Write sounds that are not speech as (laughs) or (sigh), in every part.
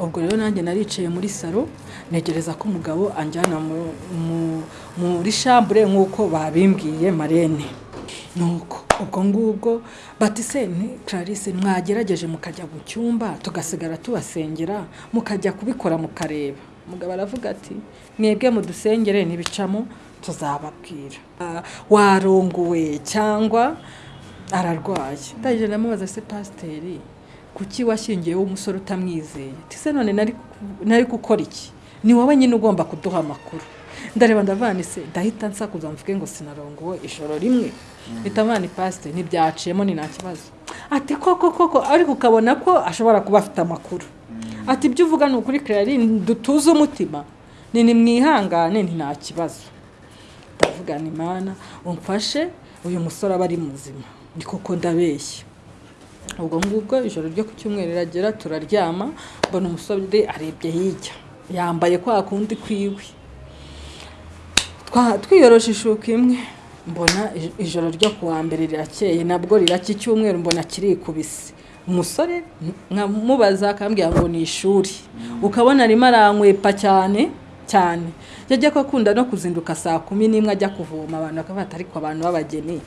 ubwo rero nanjye naricaye muri salo ntegereza ko umugabo anjyana mu- mu- muri shambure nk'uko babimbwiye marene. Nuko ubwo ngubwo bati se ni clarisse mwagerageje mukajya mu cyumba tugasigara tubasengera mukajya kubikora mukareba. Umugabo aravuga ati mwebwe mudusengere ntibicamo tuzababwira. Ah, warongowe cyangwa ararwaye. Ndagenda ndamubaza se pasiteri kuki washyingiyeho umusore utamwizeye? Ati se none nari gukora iki? Ni wowe nyine ugomba kuduha amakuru. Ndareba ndavanise ndahita nsakuza mvuge ngo sinarongowe ijoro rimwe. Mpita mvana pasiteri ntibyaciyemo ni nta kibazo. Ati koko koko. Ariko ukabona ko ashobora kuba afite amakuru. Ati ibyo uvuga ni ukuri kirari dutuze umutima. Ni nimwihangane ni nta kibazo. Ndavuga ni mana umfashe uyu musore aba ari muzima. Ni koko ndabeshya. Ubwo ngubwo ijoro ryo ku cyumweru riragera turaryama mbona umusore arebye hirya. Yambaye kwa kundi kwiwe twiyoroshe ishuka imwe. Mbona ij- ijoro ryo ku wa mbere rirakeye nabwo riracya icyumweru mbona kirikubise. Umusore nkamubaza akambwira ngo ni ishuri. Ukabona arimo arankwepa cyane cyane. Yajya ko akunda no kuzinduka saa kumi n'imwe ajya kuvoma abantu bakaba ariko abantu b'abageni.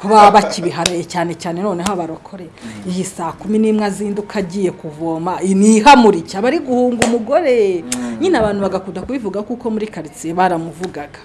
Kuba (laughs) bakibiharaye cyane cyane noneho abarokore. Iyi saa kumi n'imwe azinduka agiye kuvoma nihamurike aba ari guhunga umugore. Nyine abantu bagakunda kubivuga kuko muri karitsiye baramuvugaga.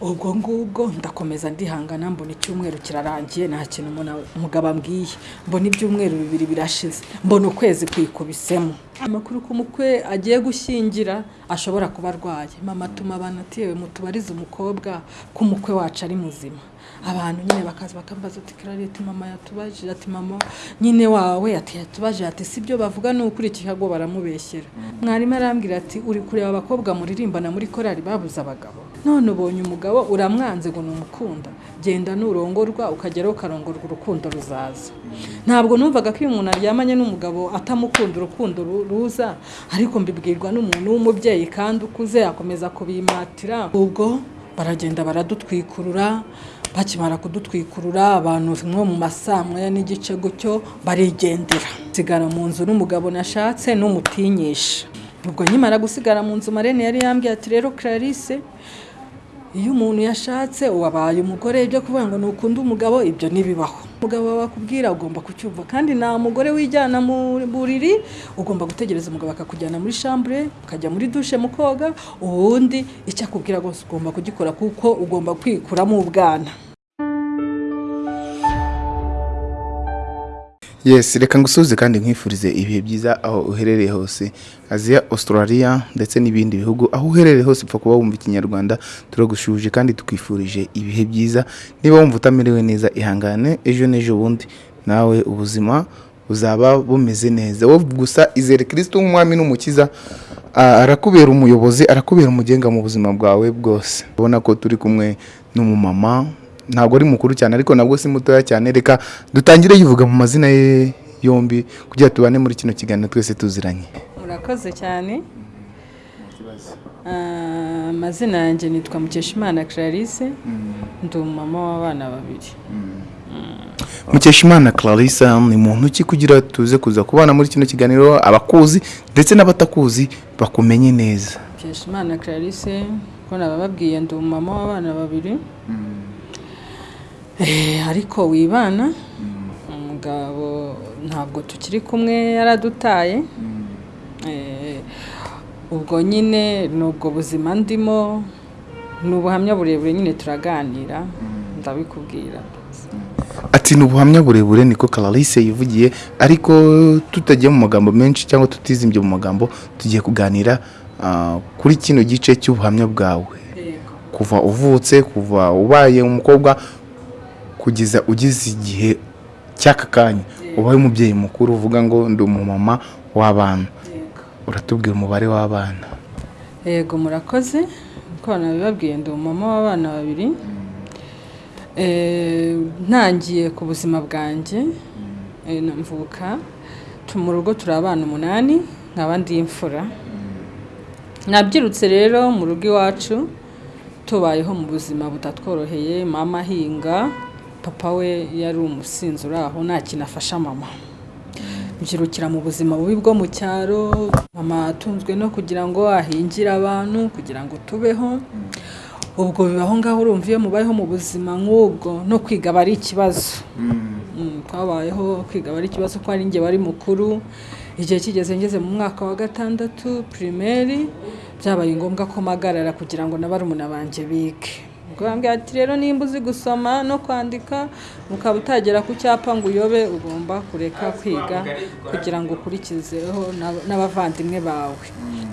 Ubwo ngubwo ndakomeza ndihangana mbona icyumweru kirarangiye nta kintu umugabo ambwiye. Mbona ibyumweru bibiri birashize mbona ukwezi kwikubisemo. Amakuru ko umukwe agiye gushyingira ashobora kuba arwaye. Mama atuma abantu ati mutubarize umukobwa ko umukwe wacu ari muzima. Abantu nyine bakaza bakambaza ati kararete mama yatubajije ati mama nyine wawe ati yatubajije ati si byo bavuga ni ukuri ikihago baramubeshyera. Mwarimu arambwira ati uri kureba abakobwa muririmbana muri korari babuze abagabo. None ubonye umugabo uramwanze ngo numukunda genda nurongorwa ukageraho ukarongorwa urukundo ruzaza. Ntabwo numvaga ko iyo umuntu aryamanye n'umugabo atamukunda urukundo ru- ruza ariko mbibwirwa n'umuntu w'umubyeyi kandi ukuze akomeza kubimatira. Ubwo baragenda baradutwikurura bakimara kudutwikurura abantu nko mu masaa moya n'igice gutyo barigendera. Sigara mu nzu n'umugabo nashatse n'umutinyisha. Ubwo nkimara gusigara mu nzu marene yari yambwiye ati rero clarisse iyo umuntu yashatse wabaye umugore ibyo kuvuga ngo nukunda umugabo ibyo ntibibaho. Umugabo wawe akubwira ugomba kucyumva. Kandi nta mugore wijyana mu buriri ugomba gutegereza umugabo akakujyana muri shambure ukajya muri dushe mu koga ubundi icyo akubwira rwose ugomba kugikora kuko ugomba kwikuramo ubwana yes reka ngusubize kandi nkwifurize ibihe byiza aho uherereye hose. Aziya australia ndetse n'ibindi bihugu. Aho uherereye hose upfa kuba wumva ikinyarwanda. Turagushuje kandi tukwifurije ibihe byiza. Niba wumva utamerewe neza ihangane ejo n'ejo bundi. Nawe ubuzima buzaba bumeze neza. Wowe gusa izere kirisito nk'umwami n'umukiza arakubera umuyobozi arakubera umugenga mu buzima bwawe bwose. Ubona ko turi kumwe n'umumama ntabwo ari mukuru cyane ariko nabwo si mutoya cyane. Reka dutangire yivuga mu mazina ye yombi kugira tubane muri kino kiganiro twese tuziranye. Murakoze cyane. Ah, amazina yanjye nitwa mukeshimana clarisse. Ndi umumama w'abana babiri. Mukeshimana clarissa ni muntu ki kugira tuze kuza kubana muri kino kiganiro? Abakuzi ndetse n'abatakuzi bakumenye neza. Mukeshimana clarisse ko nabababwiye ndi umumama w'abana babiri. Eh, ariko wibana umugabo ntabwo tukiri kumwe yaradutaye Eh, ubwo nyine ni ubwo buzima ndimo ni ubuhamya burebure nyine turaganira ndabikubwira. Ati ni ubuhamya burebure niko clarisse yivugiye ariko tutagiye mu magambo menshi cyangwa tutizimbye mu magambo tugiye kuganira ah, kuri kino gice cy'ubuhamya bwawe. Kuva uvutse kuva ubaye umukobwa kugeza ugeze igihe cy'aka kanya. Ubaye umubyeyi mukuru uvuga ngo ndi umumama w'abana. Uratubwira umubare w'abana. Yego murakoze. Uko nabibabwiye ndi umumama w'abana babiri. Eh, ntangiye ku buzima bwanjye. Eh, na mvuka mu rugo turi abana umunani nkaba ndi imfura. Nabyirutse rero mu rugo iwacu tubayeho mu buzima butatworoheye mama ahinga papa we yari umusinzi uri aho nta kintu afasha mama. Mbyirukira mu buzima bubi bwo mu cyaro mama atunzwe no kugira ngo ahingire abantu kugira ngo tubeho. Ubwo bibaho ngaho urumva iyo mubayeho mu buzima nk'ubwo no kwiga aba ari ikibazo. Mm, twabayeho kwiga aba ari ikibazo ko ari njye wari mukuru. Igihe kigeze ngeze mu mwaka wa gatandatu pirimeri byabaye ngombwa ko mpagarara kugira ngo na barumuna banjye bige. Bambwira ati rero nimba uzi gusoma no kwandika ukaba utagera ku cyapa ngo uyobe ugomba kureka kwiga kugira ngo ukurikizeho n'ab- n'abavandimwe bawe.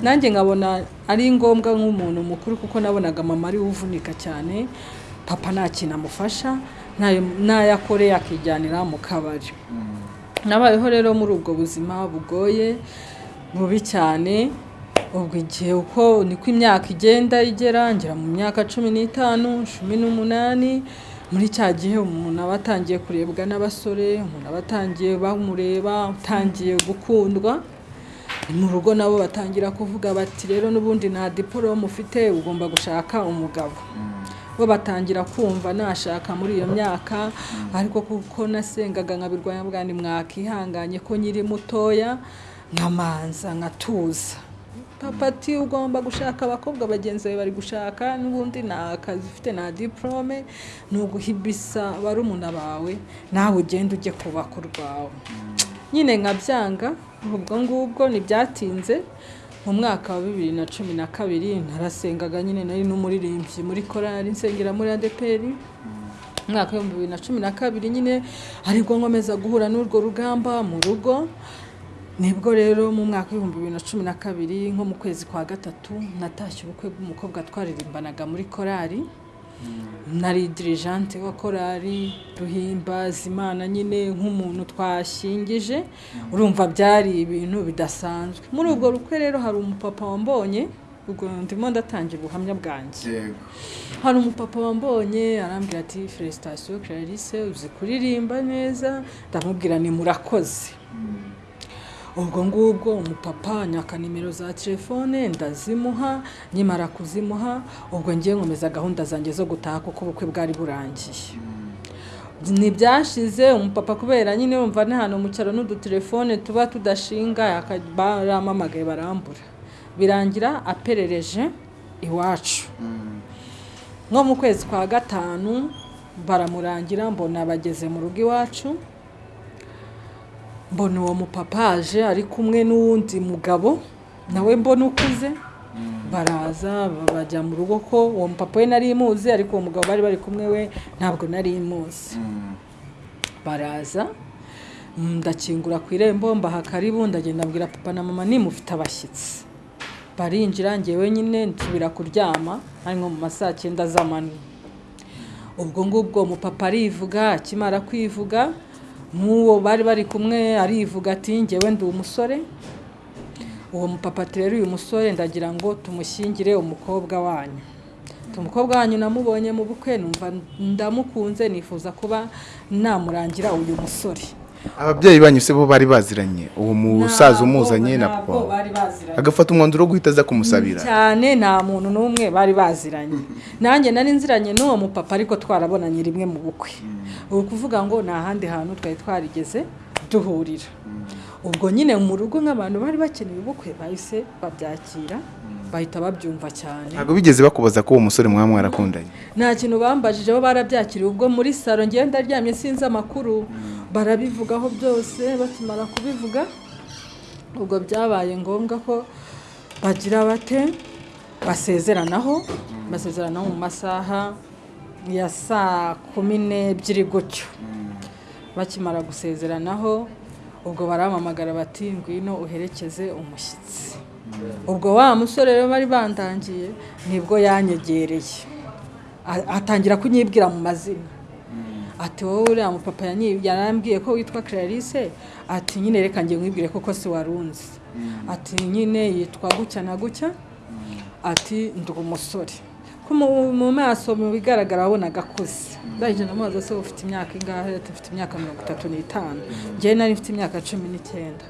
Nanjye nkabona ari ngombwa nk'umuntu mukuru kuko nabonaga mama ari we uvunika cyane papa nta kintu amufasha ntayo- akoreye akijyanira mu kabari. Nabayeho rero muri ubwo buzima bugoye bubi cyane ubwo igihe uko niko imyaka igenda igera ngera mu myaka cumi n'itanu cumi n'umunani muri cya gihe umuntu aba atangiye kurebwa n'abasore umuntu aba atangiye bamureba utangiye gukundwa mu rugo nabo batangira kuvuga bati rero n'ubundi nta diporome ufite ugomba gushaka umugabo. Bo batangira kumva nashaka muri iyo myaka ariko kuko nasengaga nkabirwanya bwa ni mwakihanganye ko nyiri mutoya nkamanza nkatuza papa ati ugomba gushaka abakobwa bagenzi bawe bari gushaka n'ubundi nta kazi ufite nta diporome ni uguhibisa barumuna bawe nawe ugenda ujye kubaka urwawe nyine nkabyanga ubwo ngubwo ntibyatinze mu mwaka wa bibiri na cumi na kabiri narasengaga nyine nari n'umuririmbyi muri korali nsengera muri adeperi. Umwaka w'ibihumbi bibiri na cumi na kabiri nyine ari bwo nkomeza guhura n'urwo rugamba mu rugo ni bwo rero mu mwaka w'ibihumbi bibiri na cumi na kabiri nko mu kwezi kwa gatatu natashye ubukwe bw'umukobwa twaririmbanaga muri korali nari dirijante wa korali duhimbaza imana nyine nk'umuntu twashyingije urumva byari ibintu bidasanzwe. Muri ubwo rukwe rero hari umupapa wambonye ubwo ndimo ndatangira ubuhamya bwanjye. Hari umupapa wambonye arambwira ati felicitasiyo clarisse uzi kuririmba neza? Ndamubwira ni murakoze. Ubwo ngubwo umupapa nyaka nimero za telefone ndazimuha nyimara kuzimuha ubwo ngiye nkomeza gahunda zanjye zo gutaha kuko ubukwe bwari burangiye. Ntibyashize umupapa kubera nyine wumva ni hano mu cyaro n'udutelefone tuba tudashinga baramamagaye barambura. Birangira aperereje iwacu. Nko mu kwezi kwa gatanu baramurangira mbona bageze mu rugo iwacu mbona uwo mupapa aje ari kumwe n'uwundi mugabo nawe mbona ukuze. Baraza bajya mu rugo ko uwo mupapa we nari imuzi ariko uwo mugabo bari bari kumwe we ntabwo nari imuzi baraza ndakingura ku irembo mbaha karibu ndagenda mbwira papa na mama nimufite abashyitsi. Barinjira ngewe nyine nsubira kuryama ari nko mu ma saa cyenda z'amanywa. Ubwo ngubwo umupapa arivuga akimara kwivuga nk'uwo bari bari kumwe arivuga ati ngewe ndi umusore. Uwo mupapa rero uyu musore ndagira ngo tumushyingire umukobwa wanyu. Umukobwa wanyu namubonye mu bukwe numva ndamukunze nifuza kuba namurangira uyu musore. Ababyeyi banyu se bo bari baziranye? Uwo musaza umuzanye na papa? agafata umwanzuro wo guhita aza kumusabira? Cyane nta muntu n'umwe bari baziranye. (laughs) Nanjye nari nziranye n'uwo mupapa ariko twarabonanye rimwe mu bukwe. Ubu kuvuga ngo nta handi hantu twari twarigeze duhurira. Ubwo nyine mu rugo nk'abantu bari bakeneye ubukwe bahise babyakira. Bahita babyumva cyane. Ntabwo bigeze bakubaza ko uwo musore mwaba mwarakundanye nta kintu bambajije bo barabyakiriye. Ubwo muri salo ngenda ndaryamye sinzi amakuru. Barabivugaho byose bakimara kubivuga ubwo byabaye ngombwa ko bagira bate basezeranaho basezeranaho mu masaha ya saa kumi n'ebyiri gutyo. Bakimara gusezeranaho ubwo baramamagara bati ngwino uherekeze umushyitsi. Ubwo wa musore rero bari bandangiye ni bwo yanyegereye. Atangira kunyibwira mu mazina. Ati wowe uriya mupapa yarambwiye ko witwa clarisse ati nyine reka njye mwibwire koko si warunzi ati nyine yitwa gutya na gutya. Ati ndi umusore. Mu maso mu bigaragara wabonaga akuze ndahije ndamubaza se ufite imyaka ingahe? Ati mfite imyaka mirongo itatu n'itanu. Njyewe nari mfite imyaka cumi n'icyenda.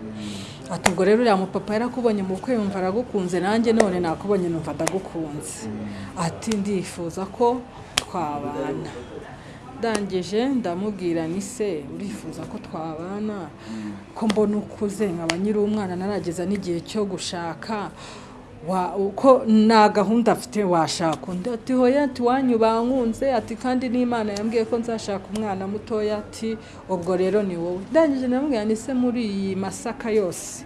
Ati ubwo rero uriya mupapa yarakubonye mu bukwe yumva aragukunze nanjye none nakubonye numva ndagukunze. Ati ndifuza ko twabana. Ndangije ndamubwira ni se urifuza ko twabana? Ko mbona ukuze nkaba nyiri umwana narageza n'igihe cyo gushaka. Uko nta gahunda afite washaka undi? Ati hoya ati wanyu bankunze. Ati kandi n'imana yambwiye ko nzashaka umwana mutoya. Ati ubwo rero ni wowe. Ndangije ndamubwira ni se muri iyi masaka yose?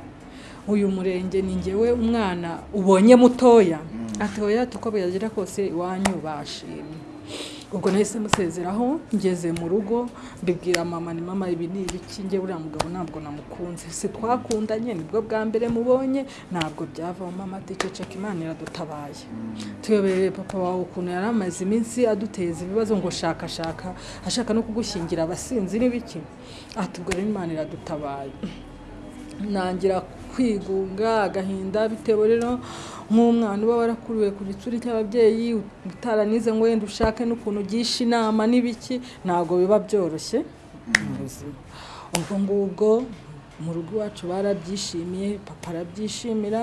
Uyu murenge ni ngewe umwana ubonye mutoya. Ati hoya ati uko byagira kose iwanyu bashimye. Ubwo nahise musezeraho ngeze mu rugo mbibwira mama ni mama ibi ni ibiki? Njye buriya mugabo ntabwo namukunze. Si twakundanye ni bwo bwa mbere mubonye. Ntabwo byavamo mama ati ceceka imana iradutabaye. Tuyobereye papa wawe ukuntu yari amaze iminsi aduteza ibibazo ngo shakashaka ashaka no kugushyingira abasinzi n'ibiki ati ubwo rero imana iradutabaye. Nangira kwigunga agahinda bitewe rero nk'umwana uba warakuriwe ku gitsuri cy'ababyeyi utaranize ngo wenda ushake n'ukuntu ugisha inama n'ibiki ntabwo biba byoroshye. Ubwo ngubwo mu rugo iwacu barabyishimiye papa arabyishimira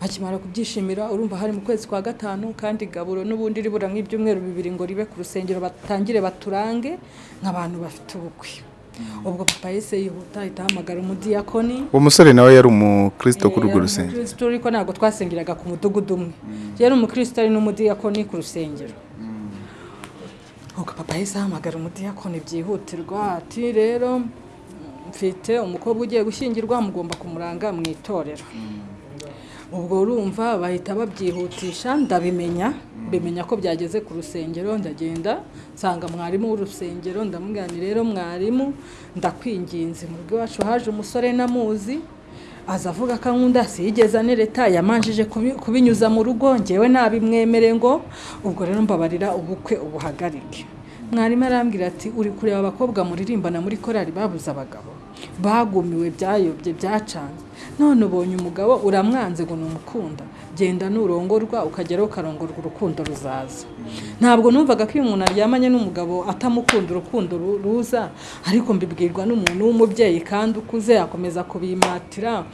bakimara kubyishimira urumva hari mu kwezi kwa gatanu kandi gaburo n'ubundi ribura nk'ibyumweru bibiri ngo ribe ku rusengero batangire baturange nk'abantu bafite ubukwe. Ubwo papa yahise yihuta ahita ahamagara umudiyakoni uwo musore nawe yari umukristo kuri urwo rusengero. umukristo ariko ntabwo twasengeraga ku mudugudu umwe. Yari umukristo ari n'umudiyakoni ku rusengero. Ubwo papa yahise ahamagara umudiyakoni byihutirwa ati rero mfite umukobwa ugiye gushyingirwa mugomba kumuranga mu itorero. Ubwo urumva bahita babyihutisha ndabimenya. Mbimenya ko byageze ku rusengero ndagenda nsanga mwarimu w'urusengero ndamubwira ni rero mwarimu ndakwinginze. Mu rugo iwacu haje umusore namuzi aza avuga ko ankunda siyigeze anereta yamanjije kubi- kubinyuza mu rugo ngewe ntabimwemere ngo ubwo rero mbabarira ubukwe ubuhagarike. Mwarimu arambwira ati uri kureba abakobwa muririmbana muri korari babuze abagabo. Bagumiwe byayobye byacanze none ubonye umugabo uramwanze ngo numukunda. Genda nurongorwa ukageraho ukarongorwa urukundo ruzaza. Ntabwo numvaga ko iyo umuntu aryamanye n'umugabo atamukunda urukundo ru- ruza. Ariko mbibwirwa n'umuntu w'umubyeyi kandi ukuze akomeza kubimatira.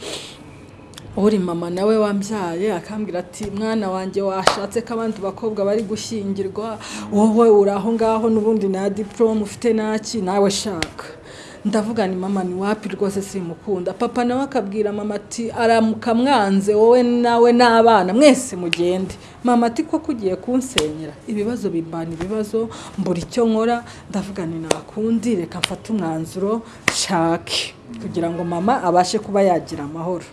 Uri mama nawe wambyaye akambwira ati mwana wanjye washatse ko abandi bakobwa bari gushyingirwa. Wowe uri aho ngaho n'ubundi nta diporome ufite naki nawe shaka. Ndavuga ni mama ni wapi? Rwose simukunda papa nawe akabwira mama ati aramuka mwanze wowe nawe n'abana mwese mugende. Mama ati ko kugiye kunsenyera? Ibibazo bimbana ibibazo mbura icyo nkora. Ndavuga ni nakundi reka mfate umwanzuro nshake. Kugira ngo mama abashe kuba yagira amahoro.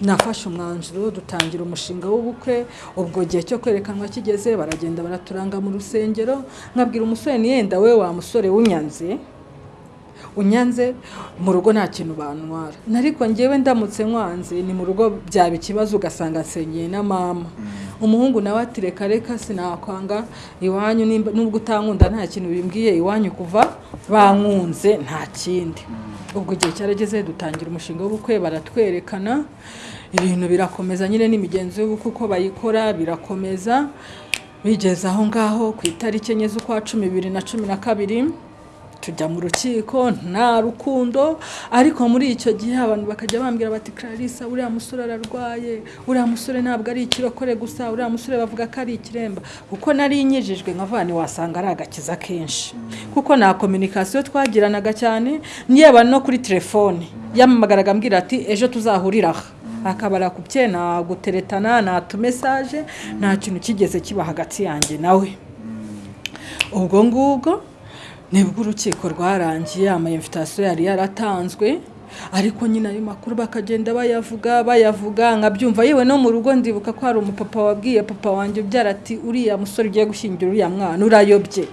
Nafashe umwanzuro dutangira umushinga w'ubukwe. Ubwo gihe cyo kwerekanwa kigeze baragenda baraturanga mu rusengero. Nkabwira umusore ni yenda we wa musore w'unyanze? Unyanze mu rugo nta kintu bantwara. Ariko ngewe ndamutse nkwanze ni mu rugo byaba ikibazo ugasanga nsenyeye na mama. Umuhungu nawe ati reka reka sinakwanga. Iwanyu nubwo utankunda nta kintu bimbwiye iwanyu kuva bankunze nta kindi. Ubwo igihe cyarageze dutangira umushinga w'ubukwe baratwerekana. Ibintu birakomeza nyine n'imigenzo y'ubukwe uko bayikora birakomeza. Bigeze aho ngaho ku itariki enye z'ukwa cumi bibiri na cumi na kabiri. Tujya mu rukiko nta rukundo. Ariko muri icyo gihe abantu bakajya bambwira bati clarissa uriya musore ararwaye uriya musore ntabwo ari ikirokore gusa uriya musore bavuga ko ari ikiremba. Kuko nari nyijijwe nkavani wasanga ari agakiza kenshi. Kuko nta kominikasiyo twagiranaga cyane yaba no kuri telefone. Yamamagaraga ambwira ati ejo tuzahurira aha. Akabara ku bye nta guteretana nta tumesaje nta kintu kigeze kiba hagati yanjye nawe ubwo ngubwo ni bwo urukiko rwarangiye amayimvitasiyo yari yaratanzwe ariko nyine ayo makuru bakagenda bayavuga bayavuga nkabyumva yewe no mu rugo ndibuka ko hari umupapa wabwiye papa wanjye ubyara ati uriya musore ugiye gushyingira uriya mwana urayobye.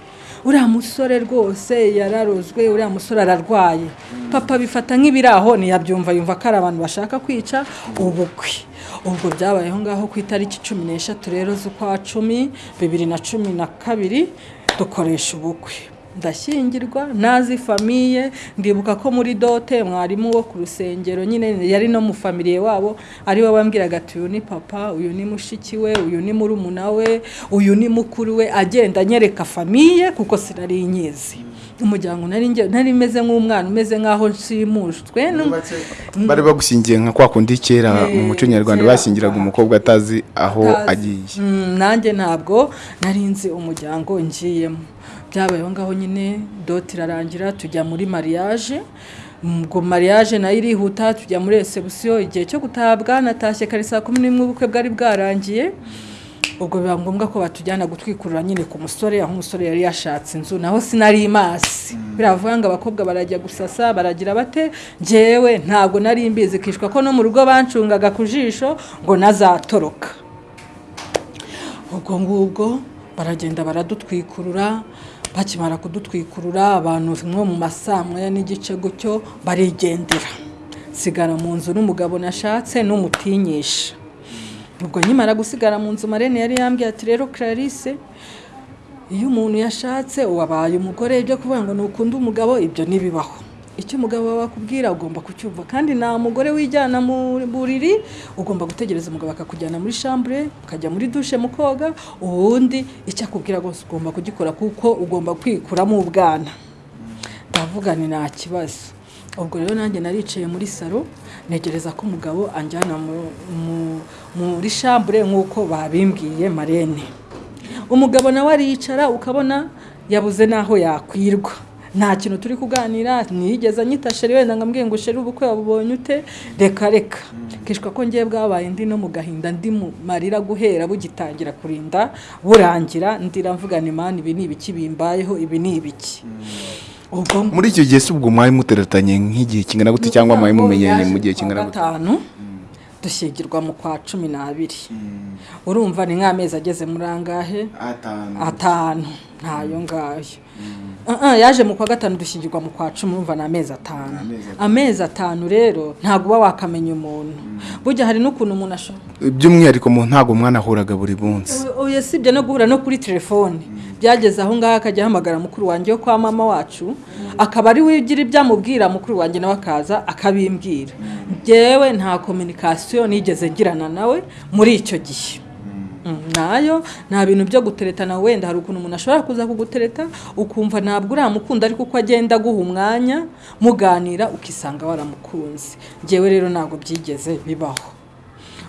Uriya musore rwose yararozwe uriya musore ararwaye. Papa bifata nk'ibiraho ntiyabyumva yumva ko ari abantu bashaka kwica ubukwe. Ubwo byabaye aho ngaho ku itariki cumi n'eshatu rero z'ukwa cumi bibiri na cumi na kabiri dukoresha ubukwe. Ndashyingirwa nazi famiye ndibuka ko muri dote mwarimu wo ku rusengero nyine yari no mu famiriye wabo ari we wambwiraga ati uyu ni papa uyu ni mushiki we uyu ni murumuna we uyu ni mukuru we. Agenda anyereka famiye kuko sinari nyizi. Umuryango nari meze nk'umwana umeze nk'aho nshimujwe bari bagushyingiye nka kwa kundi kera mu Eh, muco nyarwanda bashyingiraga umukobwa atazi aho agiye. Mm, nanjye ntabwo nari nzi umuryango ngiyemo byabaye aho ngaho nyine doti irarangira tujya muri mariage. Ubwo mariage na yo irihuta tujya muri resebusiyo igihe cyo gutabwa natashye kare saa kumi n'imwe ubukwe bwari bwarangiye. Ubwo biba ngombwa ko batujyana gutwikurura nyine ku musore aho umusore yari yashatse inzu. Naho sinari imasi biravuga ngo abakobwa barajya gusasa baragira bate? Njyewe ntabwo nari mbizi. Kishwa ko no mu rugo bancungaga ku jisho ngo nazatoroka. Ubwo ngubwo baragenda baradutwikurura bakimara kudutwikurura abantu nko mu masaa moya n'igice gutyo barigendera. Sigara mu nzu n'umugabo nashatse n'umutinyisha. Ubwo nkimara gusigara mu nzu marene yari yambwiye ati rero clarisse iyo umuntu yashatse wabaye umugore. Ibyo kuvuga ngo ntukunda umugabo ibyo ntibibaho. Icyo umugabo wawe akubwira ugomba kucyumva. Kandi nta mugore wijyana mu buriri ugomba gutegereza umugabo akakujyana muri shambure ukajya muri dushe mu koga ubundi icyo akubwira rwose ugomba kugikora kuko ugomba kwikuramo ubwana ndavuga ni nta kibazo. Ubwo rero nanjye naricaye muri salo ntegereza ko umugabo anjyana muri shambure nk'uko babimbwiye marene. Umugabo nawe aricara ukabona yabuze n'aho yakwirwa. Nta kintu turi kuganira ntiyigeze anyita sheri wenda ngo ngo sheri ubukwe wabubonye ute? Reka reka. Kishwa ko ngiye bwabaye ndi no mu gahinda ndi mu marira guhera bugitangira kurinda burangira ndira mvuga ni mani ibi ni ibiki bimbayeho ibi ni ibiki? Muri icyo gihe si ubwo mwari muteretanye nk'igihe kingana gute cyangwa mwari mumenyanye mu gihe kingana gute? gatanu dushyingirwa mu kwa cumi n'abiri. Urumva ni nk'amezi ageze muri angahe? Atanu. Ntayo ngayo. Yaje mu kwa gatanu dushyingirwa mu kwa cumi urumva ni amezi atanu. Amezi atanu. Rero ntabwo uba wakamenya umuntu. Burya hari n'ukuntu umuntu ashobora by'umwihariko mu ntabwo mwanahuraga buri munsi. Oya sibyo no guhura no kuri telefone. Byageze aho ngaho akajya ahamagara mukuru wanjye wo kwa mama wacu. Akaba ari we ugira ibyo amubwira mukuru wanjye nawe akaza akabimbwira. Ngewe nta kominikasiyo nigeze ngirana nawe muri icyo gihe. Na yo nta bintu byo guteretana wenda. Hari ukuntu umuntu ashobora kuza kugutereta ukumva ntabwo uramukunda ariko uko agenda aguha umwanya muganira ukisanga waramukunze. Ngewe rero ntabwo byigeze bibaho.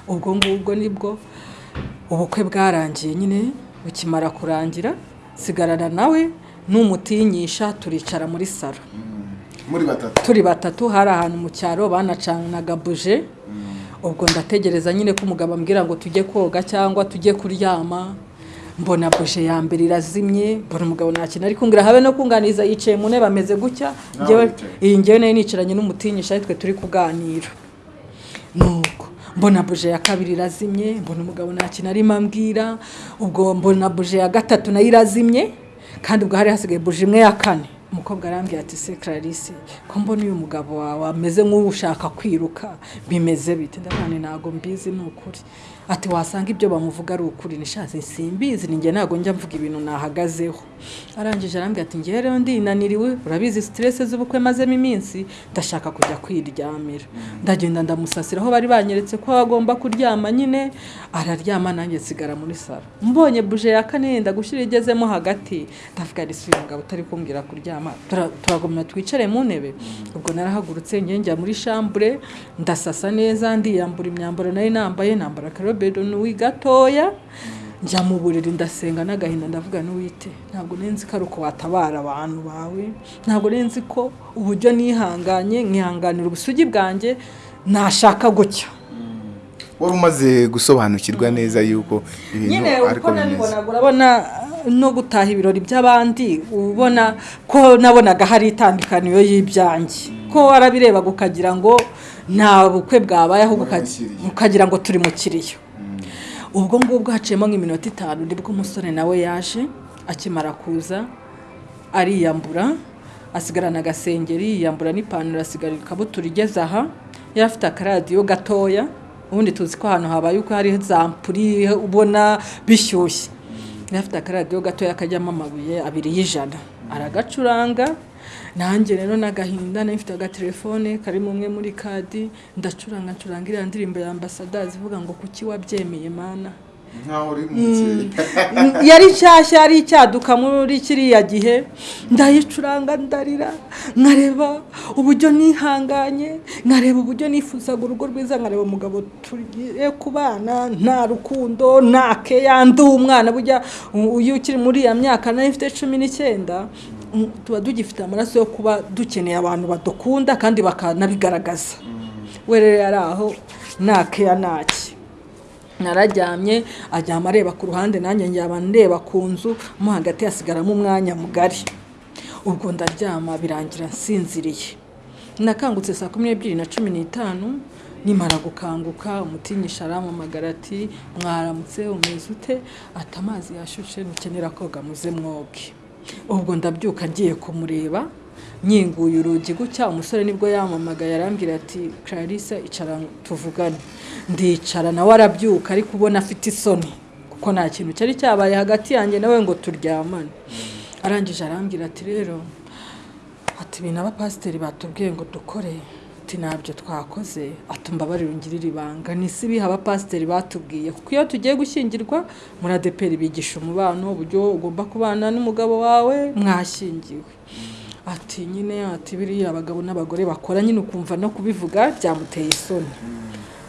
Ubwo ngubwo ni bwo ubukwe bwarangiye nyine bukimara kurangira sigarana nawe n'umutinyisha turicara muri muri batatu. Turi batatu hari ahantu mu cyaro banacanaga buje ubwo ndategereza nyine ko umugabo ambwira ngo tujye koga cyangwa tujye kuryama mbona buje ya mbere irazimye mbona umugabo nta kintu ari kumbwira habe no kunganiza yicaye mu ntebe ameze gutya. Iyi ngewe na yo nicaranye n'umutinyisha twe turi kuganira. Nuko mbona buje ya kabiri irazimye mbona umugabo nta kintu arimo ambwira. Ubwo mbona buje ya gatatu na yo irazimye kandi ubwo hari hasigaye buje imwe ya kane. Umukobwa arambwira ati se clarisse ko mbona uyu mugabo wawe ameze nk'ushaka kwiruka? Bimeze bite? Ndabona ntabwo mbizi ni ukuri. Ati wasanga ibyo bamuvuga ari ukuri. Nishatse simbizi ninjye ntabwo njya mvuga ibintu nahagazeho. Arangije arambwira ati ngewe rero ndinaniriwe urabizi siterese z'ubukwe mazemo iminsi ndashaka kujya kwiryamira. Ndagenda ndamusasira aho bari banyeretse ko agomba kuryama nyine araryama nanjye nsigara muri salo. Mbonye buje ya kane yenda gushyira igezemo hagati. Ndavuga ari uyu mugabo utari kumbwira kuryama. Turagomba twicare mu ntebe. Ubwo narahagurutse njya muri shambure ndasasa neza ndiyambura imyambaro nari nambaye nambara akarobedo n'uwi gatoya. Njya mu buriri ndasenga n'agahinda ndavuga n'uwite. Ntabwo nzi ko ari uko watabara abantu bawe. Ntabwo nzi ko uburyo nihanganye nkihanganira ubusugi bwanjye nashaka gutya. Wari umaze gusobanukirwa neza yuko ibintu ariko uko bimeze urabona no gutaha ibirori by'abandi ubona ko nabonaga hari itandukaniro y'ibyanjye. Ko warabirebaga ukagira ngo nta bukwe bwabaye ahubwo ukagira ngo turi mu kiriyo. Ubwo ngubwo haciyemo nk'iminota itanu ni bwo umusore nawe yaje akimara kuza ariyambura asigarana agasengeri yiyambura n'ipantaro asigara ikabutura igeze aha yari afite akaradiyo gatoya ubundi tuzi ko ahantu habaye uko hari za mpuri ubona bishyushye. Yari afite akaradiyo gatoya kajyamo amabuye abiri y'ijana. Aragacuranga. Nanjye rero n'agahinda nari mfite agatelefone karimo umwe muri kadi ndacuranga ncuranga iriya ndirimbo ya ambasadazi ivuga ngo kuki wabyemeye mana? Nkaho uri mu (laughs) yari nshyashya yari icyaduka muri kiriya gihe. Ndayicuranga ndarira nkareba uburyo nihanganye nkareba uburyo nifuzaga urugo rwiza nkareba umugabo tugiye kubana nta rukundo nta keya ndi umwana. Burya uyu ukiri muri iya myaka na yo ifite cumi n'icyenda mm, tuba tugifite amaraso yo kuba dukeneye abantu badukunda kandi bakanabigaragaza. We rero yari aho nta keya ntaki nararyamye aryama areba ku ruhande nanjye njyaba ndeba ku nzu mo hagati hasigaramo umwanya mugari. Ubwo ndaryama birangira nsinziriye. Nakangutse saa kumi n'ebyiri na cumi n'itanu nimara gukanguka umutinyisha arampamagara ati mwaramutse umeze ute? Ati amazi yashushe ntukenera koga muze mwoge ubwo ndabyuka ngiye kumureba nyinguye urugi gutya umusore ni bwo yampamagaye arambwira ati clarisse icara tuvugane. Ndicara nawe arabyuka ariko ubona afite isoni kuko nta kintu cyari cyabaye hagati yanjye nawe ngo turyamane. Arangije arambwira ati rero ati ibintu abapasiteri batubwiye ngo dukore ati ntabyo twakoze ati mbabarire ungirire ibanga. Si ibiha abapasiteri batubwiye kuko iyo tugiye gushyingirwa muri adeperi bigisha umubano uburyo ugomba kubana n'umugabo wawe mwashyingiwe. Ati nyine ati biriya abagabo n'abagore bakora nyine ukumva no kubivuga byamuteye isoni.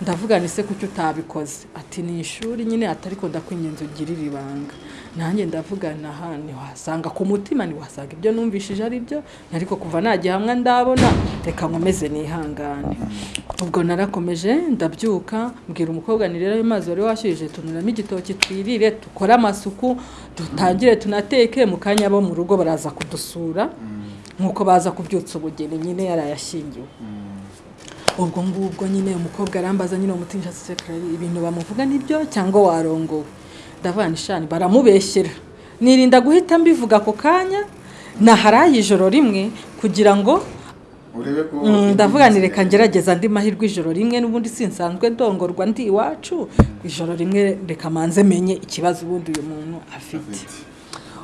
Ndavuga ni se kuki utabikoze? Ati ni ishuri nyine ati ariko ndakwingenza ugirire ibanga. Nanjye ndavuga naha ntiwasanga ku mutima ntiwasanga ibyo numvishije ari byo ariko kuva nagihamwa ndabona. Reka nkomeze nihangane. Ubwo narakomeje ndabyuka mbwira umukobwa ni rero ayo mazi wari washyuhije tunuramo igitoki twirire dukore amasuku dutangire tunateke mu kanya abo mu rugo baraza kudusura. Nk'uko baza kubyutsa ubugeni nyine yarayashyingiwe ubwo ngubwo nyine umukobwa arambaza nyine umutinja sekirari ibintu bamuvuga ni byo cyangwa warongowe? Ndavuga ni shani baramubeshyera. Nirinda guhita mbivuga ako kanya naharaye ijoro rimwe kugira ngo Mm, ndavuga ni reka ngerageza andi mahirwe ijoro rimwe n'ubundi sinsanzwe ndongorwa ndi iwacu. Ijoro rimwe reka manze menye ikibazo ubundi uyu muntu afite.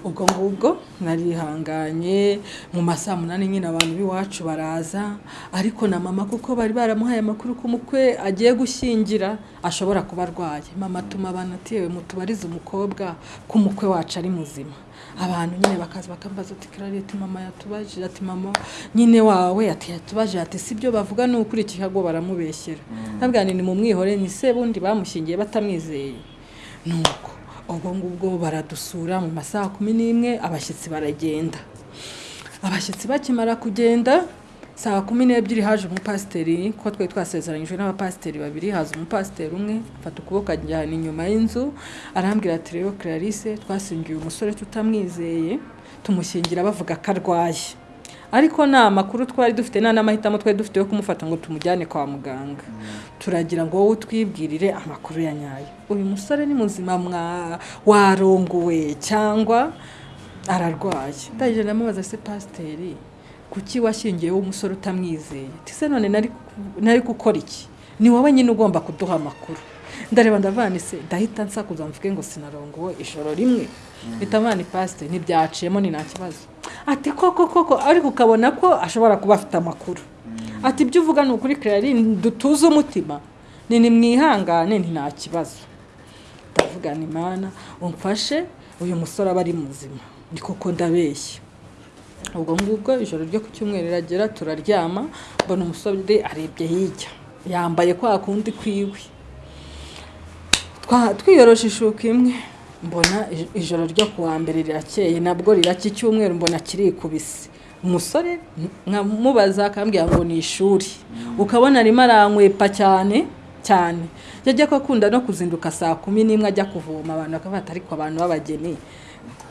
Ubwo ngubwo narihanganye mu ma saa munani nyine abantu b'iwacu baraza ariko na mama kuko bari baramuhaye amakuru ko umukwe agiye gushyingira ashobora kuba arwaye. Mama atuma abantu ati yewe mutubarize umukobwa ko umukwe wacu ari muzima. Abantu nyine bakaza bakambaza ati clarette mama yatubajije. Ati mama nyine wawe? Ati yatubajije. Ati sibyo bavuga ni ukuri Chicago baramubeshyera. Ntabwo ni mu mwihore ni se bundi bamushyingiye batamwizeye. Nuko ubwo ngubwo baradusura mu masaha kumi n'imwe abashyitsi baragenda. Abashyitsi bakimara kugenda saa kumi n'ebyiri haje umupasiteri kuko twari twasezeranyijwe n'abapasiteri babiri haza umupasiteri umwe afata ukuboko ajyana inyuma y'inzu arambwira ati rero clarisse twasingiye umusore tutamwizeye tumushyingira bavuga ko arwaye. Ariko nta makuru twari dufite nta n'amahitamo twari dufite yo kumufata ngo tumujyane kwa muganga. Turagira ngo wowe utwibwirire amakuru ya nyayo. Uyu musore ni muzima warongowe cyangwa ararwaye. Ndagenda ndamubaza se pasiteri kuki washyingiyeho umusore utamwizeye? Ese none nari gukora iki? Ni wowe nyine ugomba kuduha amakuru. Ndareba ndavanise ndahita nsakuza mvuge ngo sinarongowe ijoro rimwe. Mpita mvana pasite ntibyaciyemo ni nta kibazo. Ati koko koko ariko ukabona ko ashobora kuba afite amakuru. Ati ibyo uvuga ni ukuri kirari dutuze umutima. Ni ni mwihangane ni nta kibazo. Ndavuga ni mana umfashe uyu musore aba ari muzima. Ni koko ndabeshya. Ubwo ngubwo ijoro ryo ku cyumweru riragera turaryama mbona umusore arebye hirya. Yambaye kwa kundi kwiwe. Twiyoroshe ishuka imwe. Mbona ij- ijoro ryo ku wa mbere rirakeye nabwo riracya icyumweru mbona kirikubise. Umusore nkamubaza akambwira ngo ni ishuri. Ukabona arimo arankwepa cyane cyane. Yajya ko akunda no kuzinduka saa kumi n'imwe ajya kuvoma abantu bakaba ariko abantu b'abageni.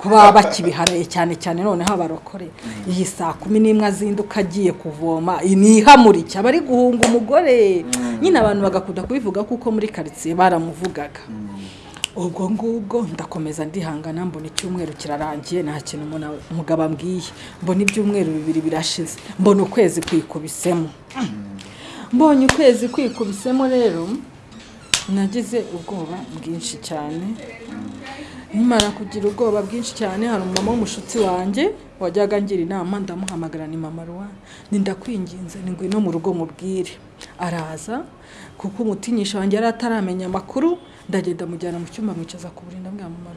Kuba bakibiharaye cyane cyane noneho abarokore. Iyi saa kumi n'imwe azinduka agiye kuvoma ni ihamurike aba ari guhunga umugore. Nyine abantu bagakunda kubivuga kuko muri karitsiye baramuvugaga. Ubwo ngubwo ndakomeza ndihangana mbona icyumweru kirarangiye nta kintu umugabo ambwiye. Mbona ibyumweru bibiri birashize mbona ukwezi kwikubisemo. Mbonye ukwezi kwikubisemo rero nagize ubwoba bwinshi cyane. Nimara kugira ubwoba bwinshi cyane hari umumama w'umushuti wanjye wajyaga ngira inama ndamuhamagara ni mama ruwa ni ndakwinginze ni ngwino mu rugo mubwire. Araza kuko umutinyisha wanjye yari ataramenya amakuru ndagenda mujyana mu cyumba mwicaza ku buriri ndabwira mama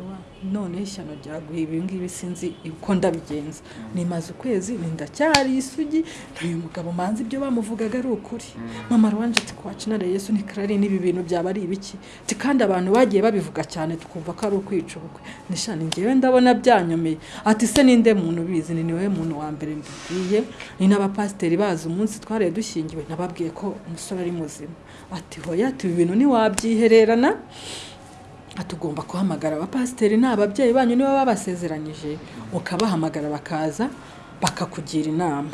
none ishyano ryaguye ibi ngibi sinzi uko ndabigenza. Nimaze ukwezi ndacyari isugi uyu mugabo manzi ibyo bamuvugaga ari ukuri. Mama ruwanje ati kwacinare yesu ni karari n'ibi bintu byaba ari ibiki? Ati kandi abantu bagiye babivuga cyane tukumva ko ari ukwica ubukwe. Nishani ngewe ndabona byanyomeye. Ati se ninde muntu ubizi? Ni ni we muntu wa mbere mbibwiye. Ni n'abapasiteri bazi umunsi twariye dushyingiwe. Nababwiye ko umusore ari muzima. Ati hoya ati ibi bintu ntiwabyihererana? Tugomba guhamagara abapasiteri ni ababyeyi banyu niba babasezeranyije ukabahamagara bakaza bakakugira inama.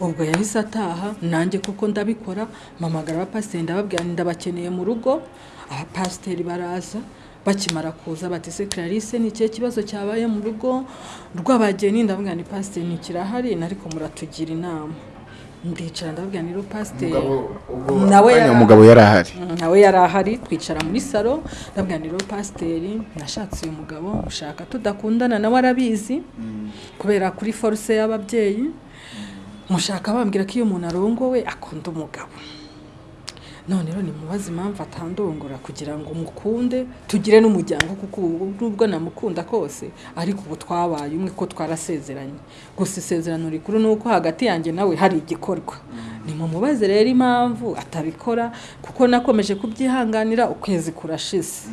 Ubwo yahise ataha nanjye kuko ndabikora mpamagara abapasiteri ndababwira ndabakeneye mu rugo. Abapasiteri baraza bakimara kuza bati se clarisse ni ikihe kibazo cyabaye mu rugo? Rw'abageni ndababwira ni pasiteri ntikirahari ariko muratugira inama. Ndicara ndababwira ni pasiteri nawe umugabo yari ahari. Nawe yari ahari twicara muri salo ndabwira ni pasiteri nashatse uyu mugabo mushaka tudakundana nawe arabizi kubera kuri foruse y'ababyeyi mushaka bambwira ko iyo umuntu arongowe akunda umugabo. None rero nimubaze impamvu atandongora kugira ngo mukunde tugire n'umuryango kuko nubwo namukunda kose ariko ubu twabaye umwe ko twarasezeranye. Gusa isezerano rikuru ni uko hagati yanjye nawe hari igikorwa. Nimumubaze rero impamvu atabikora kuko nakomeje kubyihanganira ukwezi kurashize.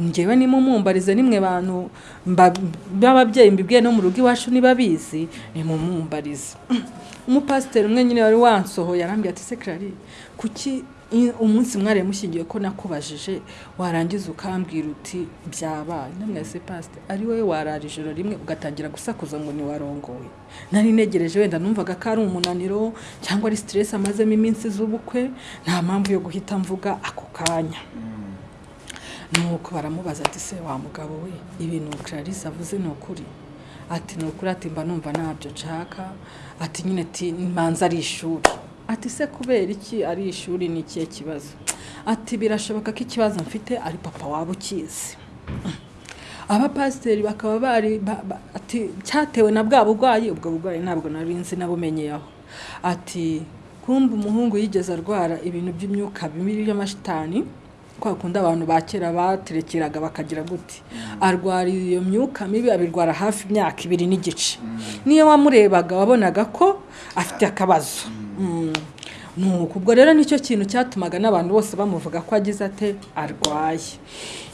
Ngewe nimumumbarize nimwe bantu b'ababyeyi mbibwiye no mu rugo iwacu niba bizi nimumumbarize. (clears throat) Umupasiteri umwe nyine wari wansohoye arambwira ati se clarisse kuki umunsi mwari mushingiye ko nakubajije warangiza ukambwira uti byabaye. Namwese pasite ari wowe warara ijoro rimwe ugatangira gusakuza ngo ntiwarongowe nari negereje wenda numvaga ko ari umunaniro cyangwa ari siteresi amazemo iminsi z'ubukwe nta mpamvu yo guhita mvuga ako kanya. Nuko baramubaza ati se wa mugabo we ibintu clarisse avuze ni ukuri? Ati ni ukuri ati mba numva ntabyo nshaka. Ati nyine ati manza ari ishuri. Ati se kubera iki ari ishuri ni ikihe kibazo? Ati birashoboka ko ikibazo mfite ari papa waba ukizi abapasiteri bakaba bari ati cyatewe na bwa burwayi ubwo burwayi ntabwo nari nzi nabumenyeyeho ati kumva umuhungu yigeze arwara ibintu by'imyuka mibi y'amashitani kwa kundi abantu ba kera baterekeraga bakagira gute? Arwara iyo myuka mibi abirwara hafi imyaka ibiri n'igice. Niyo wamurebaga wabonaga ko afite akabazo. Nuko ubwo rero ni cyo kintu cyatumaga n'abantu bose bamuvuga ko agize ate? Arwaye.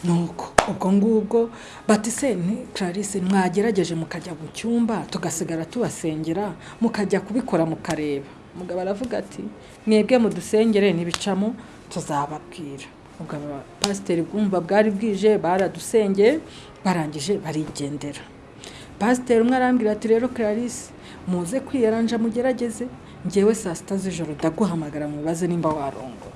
Nuko ubwo ngubwo bati se clarisse mwagerageje mukajya mu cyumba tugasigara tubasengera mukajya kubikora mukareba. Umugabo aravuga ati mwebwe mudusengere ntibicamo tuzababwira. Ubwo pasiteri bwumva bwari bwije baradusengeye barangije barigendera. Pasiteri umwe arambwira ati rero clarisse muze kwiyaranja mugerageze. Ngewe saa sita z'ijoro ndaguhamagara mubaze nimba warongo.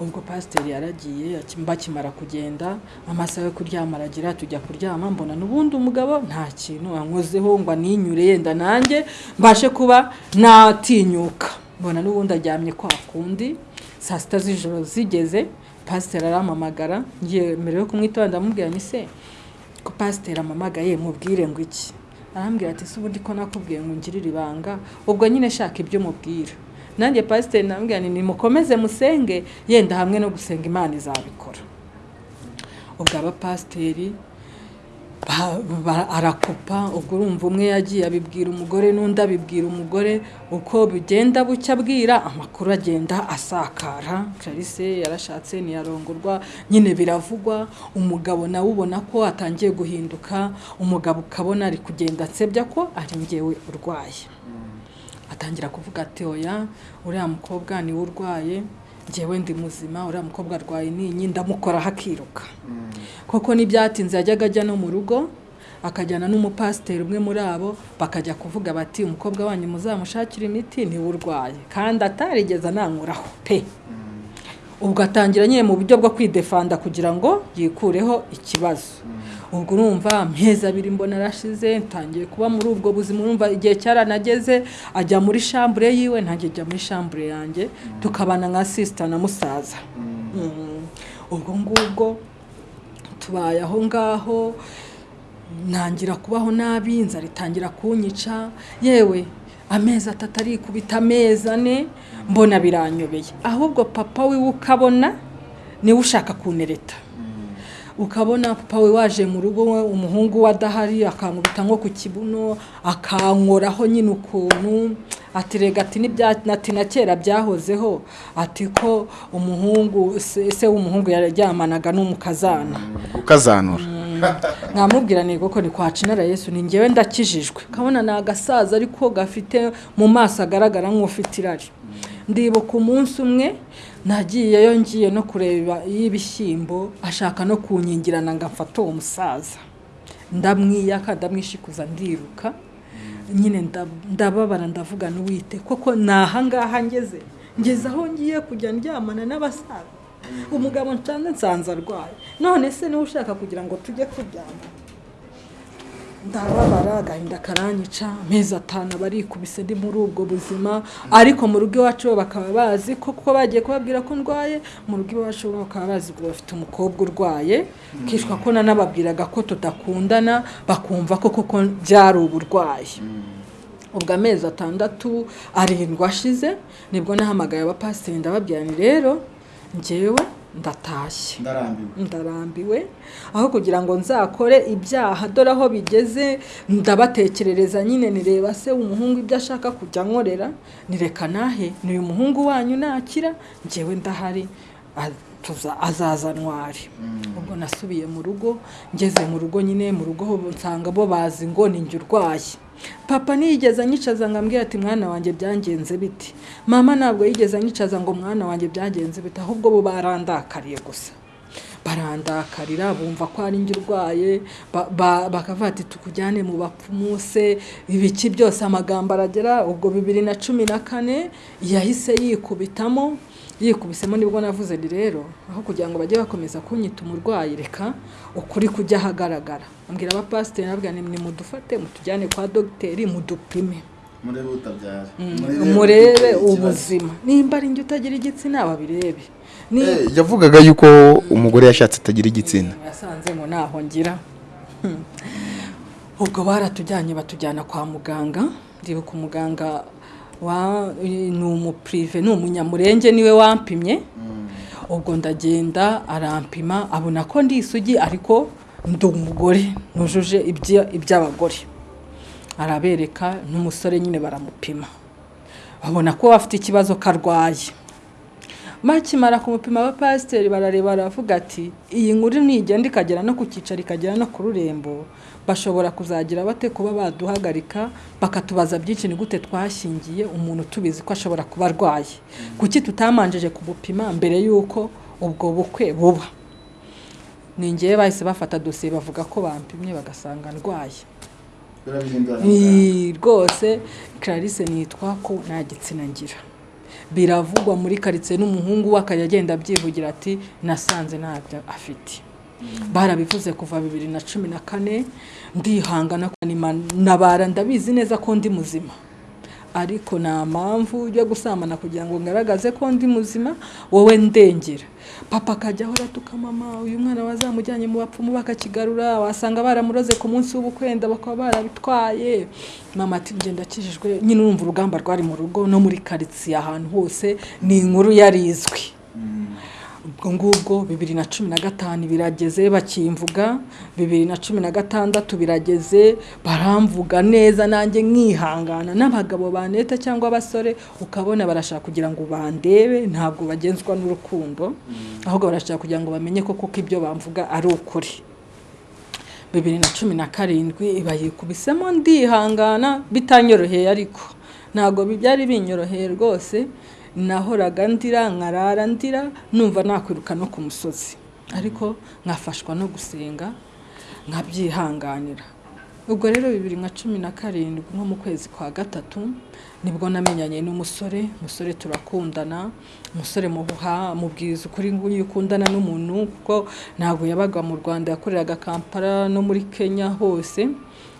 Ubwo pasiteri yaragiye bakimara kugenda amasaha yo kuryama aragira tujya kuryama mbona n'ubundi umugabo nta kintu ankozeho ngo aninyure yenda nanjye mbashe kuba natinyuka. Mbona n'ubundi aryamye kwa kundi saa sita z'ijoro zigeze pasiteri arampamagara ngiye mbere yo kumwitaba ndamubwira ni se ko pasiteri amamagaye mubwire ngo iki? Arambwira ati ubundi ko nakubwiye ngo ngirire ibanga ubwo nyine shaka ibyo mubwira nanjye pasiteri nambwira ni mukomeze musenge yenda hamwe no gusenga imana izabikora. Ubwo abapasiteri arakupa ubwo urumva umwe yagiye abibwira umugore n'undi abibwira umugore uko bigenda bucya abwira amakuru agenda asakara. Clarisse yarashatse ntiyarongorwa nyine biravugwa. Umugabo nawe ubona ko atangiye guhinduka umugabo ukabona ari kugenda ansebya ko ari ngewe urwaye. Atangira kuvuga ati oya uriya mukobwa ni we urwaye. Ngewe ndi muzima uriya mukobwa arwaye ninyi ndamukoraho akiruka koko n'ibyatinze yajyaga ajya no mu rugo akajyana n'umupasiteri umwe muri abo bakajya kuvuga bati umukobwa wanyu muzamushakira imiti ni we urwaye kandi atarigeze anankuraho pe. Ubwo atangira nyine mu buryo bwo kwidefanda kugira ngo yikureho ikibazo. Ubwo urumva amezi abiri mbona arashize ntangiye kuba muri ubwo buzima urumva igihe cyaranageze ajya muri shambure yiwe ntange ajya muri shambure yanjye tukabana nka sisita na musaza. Ubwo ngubwo tubaye aho ngaho ntangira kubaho nabi inzara itangira kunyica yewe amezi atatu arikubita amezi ane mbona biranyobeye. Ahubwo papa wiwe ukabona ni we ushaka kunereta ukabona papa we waje mu rugo umuhungu we adahari akankubita nko ku kibuno akankoraho nyine ukuntu. Ati rega ati n'ibya ati na kera byahozeho. Ati ko umuhungu se se w'umuhungu yaryamanaga n'umukazana. Ukazanura. Nkamubwira ni koko ni kwa cinara yesu ni ngewe ndakijijwe. Kabona ni agasaza ariko gafite mu maso agaragara nk'ufite irari. Ndibuka umunsi umwe nagiyeyo ngiye no kureba y'ibishyimbo ashaka no kunyingirana ngo amfate uwo musaza. Ndamwiyaka ndamwishikuza ndiruka. Nyine nda- ndababara ndavuga n'uwite. Koko ni ahangaha ngeze? Ngeze aho ngiye kujya ndyamana n'abasaza umugabo nsanze nsanze arwaye. None se ni we ushaka kugira ngo tujye kuryama? Ndababara agahinda karanyica amezi atanu barikubise ndi muri ubwo buzima. Ariko mu rugo iwacu bo bakaba bazi ko kuko bagiye kubabwira ko ndwaye mu rugo iwacu bo bakaba bazi ko bafite umukobwa urwaye. Kishwa ko nanababwiraga ko tudakundana bakumva ko koko byari uburwayi. Ubwo amezi atandatu arindwi ashize ni bwo nahamagaye abapasiteri ndababwira ni rero njyewe ndatashye ndarambiwe. Aho kugira ngo nzakore ibyaha dore aho bigeze ndabatekerereza nyine nireba se umuhungu ibyo ashaka kujya nkorera nireka nahe? Ni uyu muhungu wanyu nakira? Njyewe ndahari azaza ntwari. Ubwo nasubiye mu rugo ngeze mu rugo nyine mu rugo nsanga bo bazi ngo ni urwaye. Papa ntiyigeze anyicaza ngo ambwire ati mwana wanjye byagenze biti mama ntabwo yigeze anyicaza ngo mwana wanjye byagenze biti ahubwo bo barandakariye gusa. Barandakarira bumva ko ari njye urwaye ba- ba- bakavuga ati tukujyane mu bapfumu se ibiki byose amagambo aragera ubwo bibiri na cumi na kane yahise yikubitamo yikubisemo ni bwo navuze ni rero aho kugira ngo bajye bakomeza kunyita umurwayi reka ukuri kujya ahagaragara. Ambwira abapasiteri nabwira ni nimudufate mutujyane kwa dogiteri mudupime. Murebe murebe ubuzima. Nimba ari njye utagira igitsina babirebe ni yavugaga yuko umugore yashatse atagira igitsina. Yasanze ngo ntaho ngira. Hmm. ubwo baratujyanye batujyana kwa muganga. Ndibuka umuganga ni umupurive ni umunyamurenge ni we wampimye. Ubwo ndagenda arampima abona ko ndi isugi ariko ndi umugore nujuje ibya- iby'abagore. Arabereka n'umusore nyine baramupima. Babona ko afite ikibazo karwaye. Bakimara kumupima abapasiteri barareba baravuga ati iyi nkuru nigenda ikagera no ku cyicaro ikagera no ku rurembo. Bashobora kuzagira bate kuba baduhagarika bakatubaza byinshi ni gute twashyingiye umuntu tubizi ko ashobora kuba arwaye. Kuki tutamanjije kumupima mbere y'uko ubwo bukwe buba? Ni ngewe bahise bafata dosiye bavuga ko bampimye bagasanga ndwaye. Ni rwose Clarisse nitwa ko nta gitsina ngira biravugwa muri karitsiye n'umuhungu we akajya agenda abyivugira ati nasanze ntabyo afite. Barabivuze kuva bibiri na cumi na kane ndihangana nabara ndabizi neza ko ndi muzima. Ariko nta mpamvu yo gusambana kugira ngo ngaragaze ko ndi muzima wowe ndengera papa akajya ahora atuka mama uyu mwana wazamujyanye mu bapfumu bakakigarura wasanga baramuroze ku munsi w'ubukwenda bakaba barabitwaye. Mama ati ngenda akijijwe nyine urumva urugamba rwari mu rugo no muri karitsiye ahantu hose ni inkuru yarizwi ubwo ngubwo bibiri na cumi na gatanu birageze bakimvuga bibiri na cumi na gatandatu birageze baramvuga neza nanjye nkihangana. N'abagabo baneta cyangwa abasore ukabona barashaka kugira ngo bandebe ntabwo bagenzwa n'urukundo ahubwo barashaka kugira ngo bamenye ko kuko ibyo bamvuga ari ukuri. Bibiri na cumi na karindwi bayikubisemo ndihangana bitanyoroheye ariko. Ntabwo byari binyoroheye rwose nahoraga ndira nkarara ndira numva nakwiruka no ku musozi. Ariko nkafashwa no gusenga nkabyihanganira. Ubwo rero bibiri na cumi na karindwi nko mu kwezi kwa gatatu ni bwo namenyanye n'umusore. Umusore turakundana umusore muha mubwiza ukuri nguyu ukundana n'umuntu kuko ntabwo yabaga mu rwanda yakoreraga kampala no muri kenya hose.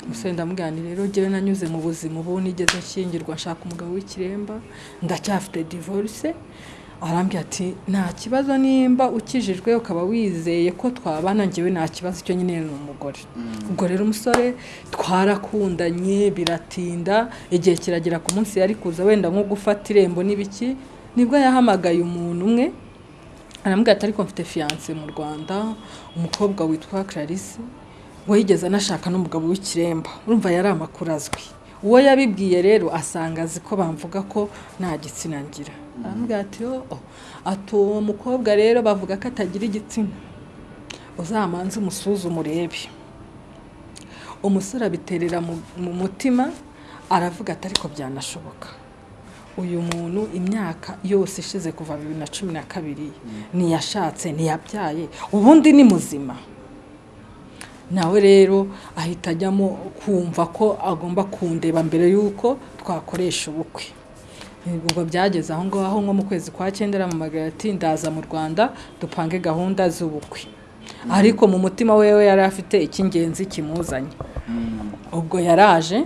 Umusore ndamubwira rero njyewe nanyuze mu buzima ubu nigeze nshyingirwa nshaka umugabo w'ikiremba ndacyafite divorce arambwira ati nta kibazo nimba ukijijwe ukaba wizeye ko twabana ngewe nta kibazo icyo nyine ni umugore. Ubwo rero umusore twarakundanye biratinda igihe kiragera ku munsi yari kuza wenda nko gufata irembo n'ibiki ni bwo yahamagaye umuntu umwe arambwira ati ariko mfite fiyanse mu rwanda umukobwa witwa clarisse. We yigeze anashaka n'umugabo w'ikiremba? Urumva yari amakuru azwi. Uwo yabibwiye rero asanga azi ko bamvuga ko nta gitsina ngira. Ati oh ati uwo mukobwa rero bavuga ko atagira igitsina. Uzamanze umusuzume urebe umusore abiterera mu- mu mutima aravuga ati ariko byanashoboka. Uyu muntu imyaka yose ishize kuva bibiri na cumi na kabiri ntiyashatse ntiyabyaye ubundi ni muzima. Nawe rero ahita ajyamo kumva ko agomba kundeba mbere y'uko twakoresha ubukwe. Ubwo byageze aho ngaho nko mu kwezi kwa cyenda aramamagara ati ndaza mu rwanda dupange gahunda z'ubukwe. Ariko mu mutima wewe yari afite icy'ingenzi kimuzanye. Ubwo yaraje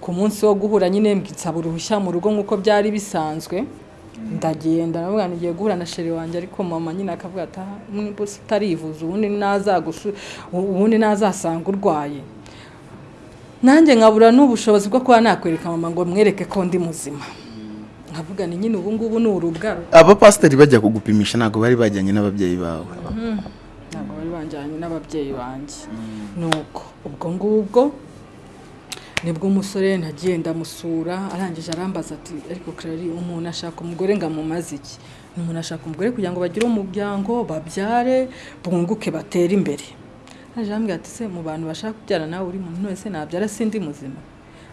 ku munsi wo guhura nyine nsaba uruhushya mu rugo nk'uko byari bisanzwe. Ndagenda ndavuga ngiye guhura na sheri wanjye. Ariko mama nyine akavuga ati "Ah, niba utarivuza ubundi ubundi nazasanga urwaye. Nanjye nkabura n'ubushobozi bwo kuba nakwereka mama ngo mwereke ko ndi muzima. Nkavuga ni nyine ubu ngubu ni urubwaro abapasiteri bajya kugupimisha ntabwo bari bajyanye n'ababyeyi bawe. Ntabwo bari banjyanye n'ababyeyi banjye. Nuko ubwo ngubwo ni bwo umusore nagiye ndamusura arangije arambaza ati ariko Clary umuntu ashaka umugore ngo amumaze iki? Ni umuntu ashaka umugore kugira ngo bagire umuryango babyare bunguke batere imbere. Arangije arambwira ati se mu bantu bashaka kubyara nawe uri muntu wese nabyara sindi muzima?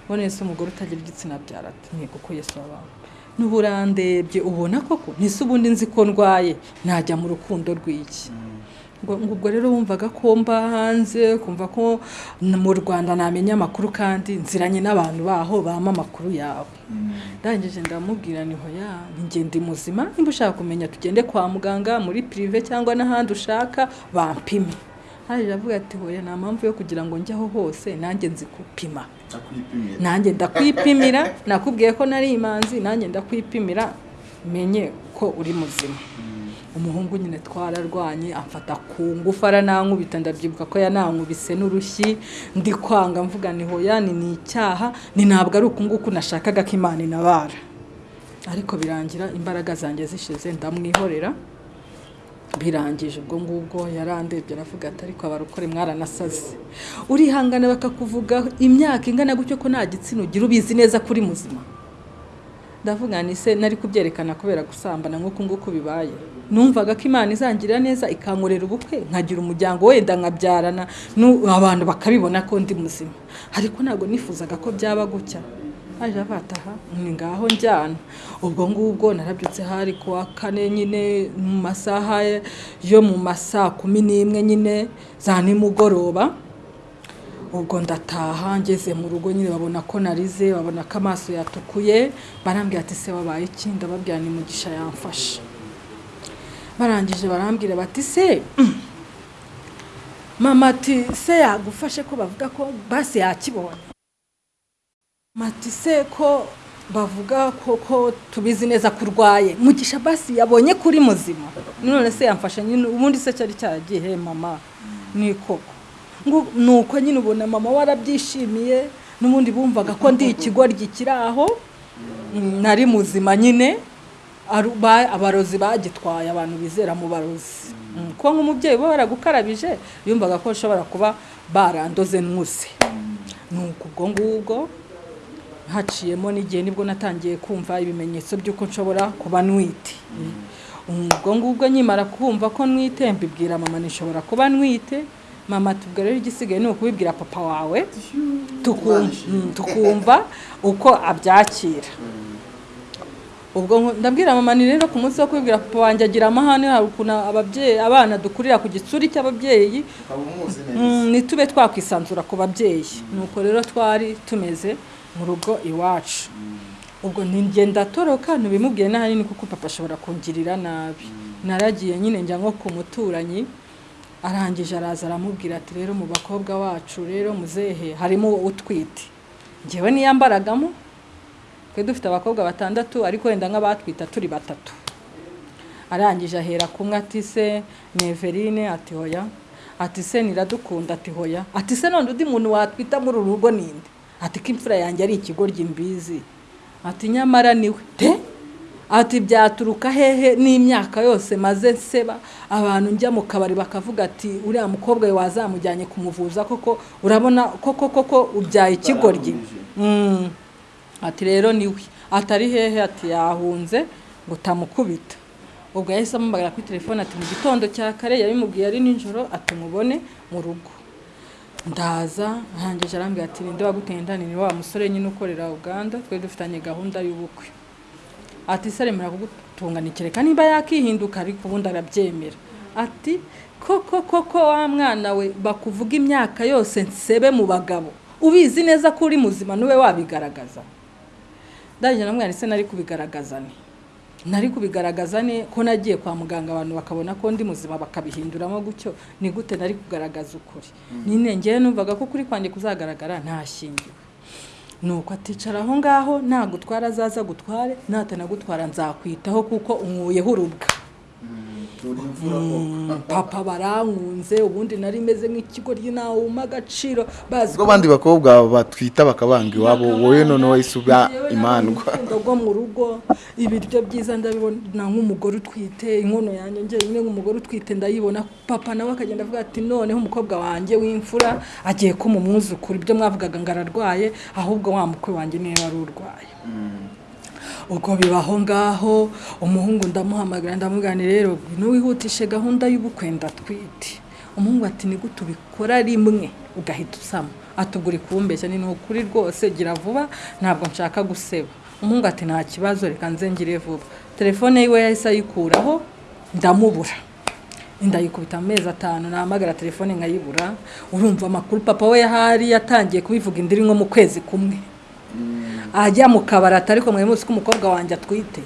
Ubona ese umugore utagira igitsina abyara ati ni kuko yesu wabawe n'ubu urandebye ubona koko ntise ubundi nzi ko ndwaye najya mu rukundo rw'iki? Ubwo rero wumvaga ko mba hanze kumva ko mu rwanda namenya amakuru kandi nziranye n'abantu baho bama amakuru yawe. Ndangije ndamubwira ni hoya njye ndi muzima nimba ushaka kumenya tugende kwa muganga muri pirive cyangwa n'ahandi ushaka bampime. Haje avuga ati hoya nta mpamvu yo kugira ngo njye aho hose nanjye nzi gupima nanjye ndakwipimira (laughs) nakubwiye ko nari imanzi nanjye ndakwipimira menye ko uri muzima. Umuhungu nyine twararwanye amfata ku ngufu aranankubita ndabyibuka ko yanankubise n'urushyi ndi kwanga mvuga ni hoya ni ni icyaha ni ntabwo ari uku nguku nashakaga ko imana inabara. Ariko birangira imbaraga zanjye zishize ndamwihorera. Birangije ubwo ngubwo yarandebye aravuga ati ariko abarokore mwaranasaze. Urihangana bakakuvuga imyaka ingana gutyo ko nta gitsina ugira ubizi neza ko uri muzima. Ndavuga ni se nari kubyerekana kubera gusambana nk'uku nguku bibaye. Numvaga ko imana izangirira neza ikankorera ubukwe nkagira umuryango wenda nkabyarana abantu bakabibona ko ndi muzima. Ariko ntabwo nifuzaga ko byaba gutya. Haje avataha ni ngaho njyana. Ubwo ngubwo narabyutse hari ku wa kane nyine mu masaha yo mu masaa kumi n'imwe nyine za nimugoroba. Ubwo ndataha ngeze mu rugo nyine babona ko narize babona ko amaso yatukuye barambwira ati se wabaye iki? Ndababwira ni mugisha yamfashe. Barangije barambwira bati se (clears throat) mama ati se yagufashe ko bavuga ko basi yakibonye? Mati se ko bavuga ko tubizi neza ko urwaye? Mugisha basi yabonye kuri muzima. None se yamfashe nyine ubundi se cyari cyaragiye mama? Ni koko. Nuko nyine ubona mama warabyishimiye n'ubundi bumvaga ko ndi ikigoryi kiri aho. Mm, nari muzima nyine. Abarozi bagitwaye abantu bizera mu barozi. Mm, kuko nk'umubyeyi uba waragukarabije yumvaga ko bashobora kuba barandoze nkuze nuko ubwo ngubwo haciyemo n'igihe ni bwo natangiye kumva ibimenyetso by'uko nshobora kuba nwite. Ubwo ngubwo nkimara kumva ko nwite mbibwira mama nishobora kuba nwite. Mama tubwo rero igisigaye ni ukubibwira papa wawe mm, tukumva uko abyakira. Ubwo ndabwira mama ni rero ku munsi wo kubibwira papa wanjye agira amahane hari ukuntu ababyeyi abana dukurira ku gitsuri cy'ababyeyi. Mm, ntitube twakwisanzura ku babyeyi. Nuko rero twari tumeze mu rugo iwacu. Ubwo ngenda toroka ntibimubwiye n'ahanini kuko papa ashobora kungirira nabi. Naragiye nyine njya nko ku muturanyi arangije araza aramubwira ati rero mu bakobwa wacu rero muzehe harimo utwite. Ngewe niyambaragamo? Twe dufite abakobwa batandatu ariko wenda nk'abatwita turi batatu. Arangije ahera kumwe ati se neverine ati hoya ati se niradukunda ati hoya ati se none undi muntu watwita muri uru rugo ninde ati ko imfura yanjye ari ikigoryi mbizi ati nyamara ni we te? Ati byaturuka hehe n'imyaka yose maze nseba? Abantu njya mu kabari bakavuga ati uriya mukobwa we wazamujyanye kumuvuza koko? Urabona koko koko ubyaye ikigoryi? Mm. ati rero ni we atari hehe? Ati yahunze ngo utamukubita. Ubwo yahise amubagara kuri telefone ati mu gitondo cya kare yabimubwiye ari nijoro ati mubone mu rugo. Ndaza arangije arambwira ati ninde wagutenda ni wa musore nyine ukorera uganda? Twari dufitanye gahunda y'ubukwe. Ati se remera kugutunganira reka niba yakihinduka ariko ubundi arabyemera. Ati koko koko wa mwana we bakuvuga imyaka yose nsebe mu bagabo. Ubizi neza ko uri muzima ni we wabigaragaza. Ndangije namwana se nari kubigaragaza ni nari kubigaragaza ni ko nagiye kwa muganga abantu bakabona ko ndi muzima bakabihinduramo gutyo. Ni gute nari kugaragaza ukuri? Nyine ngewe numvaga ko kuri kwanjye kuzagaragara ntashingiwe nuko aticara aho ngaho nagutwara azaza gutware natanagutwara nzakwitaho kuko umwuyeho urubwa. Papa barankunze ubundi nari meze nk'ikigoryi nawe wuma agaciro. Bazi ubwo abandi bakobwa batwita bakabanga iwabo wowe noneho wahise uba imandwa. (laughs) rwo mu rugo. Ibiryo byiza ndabibona nk'umugore utwite inkono yanjye njyewe nk'umugore utwite ndayibona. Papa nawe akagenda avuga ati noneho umukobwa wanjye w'imfura agiye kuma umwuzukuru. Ibyo mwavugaga ngo ararwaye ahubwo wa mukwe wanjye ni we wari urwaye. Ubwo bibaho ngaho umuhungu ndamuhamagara ndamubwira rero ntiwihutishe gahunda y'ubukwe ndatwite. Umuhungu ati ni gute ubikora rimwe? Ugahita usama. Atugura kumbeshya ni ukuri rwose gira vuba ntabwo nshaka guseba. Umuhungu ati nta kibazo reka nze ngire vuba. Telefone yiwe yahise ayikuraho ndamubura. Ndayikubita amezi atanu nahamagara telefone nkayibura. Urumva amakuru papa we yahari yatangiye kubivuga indi nko mu kwezi kumwe. Ajya mu kabari atari ko mwari muzi ko umukobwa wanjye atwite.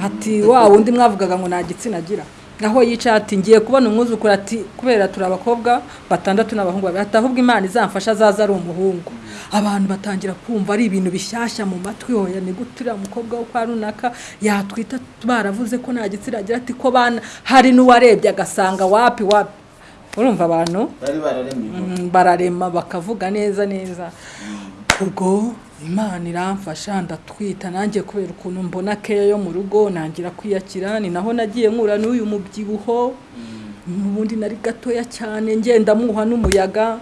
Ati wa wundi mwavugaga ngo nta gitsina agira. Aho yicaye ati ngiye kubona umwuzukuru ati kubera turi abakobwa batandatu n'abahungu babiri ati ahubwo imana izamfasha azaza ari umuhungu. Abantu batangira kumva ari ibintu bishyashya mu matwi hoya ni gute uriya mukobwa wo kwa runaka yatwita? Baravuze ko nta gitsina agira ati ko bana hari n'uwarebye agasanga wapi wapi. Urumva abantu? Bararema bakavuga neza neza. Ubwo imana iramfasha ndatwita nanjye kubera ukuntu mbona keya yo mu rugo nangira kwiyakira ni naho nagiye nkura n'uyu mubyibuho. Ubundi nari gatoya cyane ngenda muha n'umuyaga.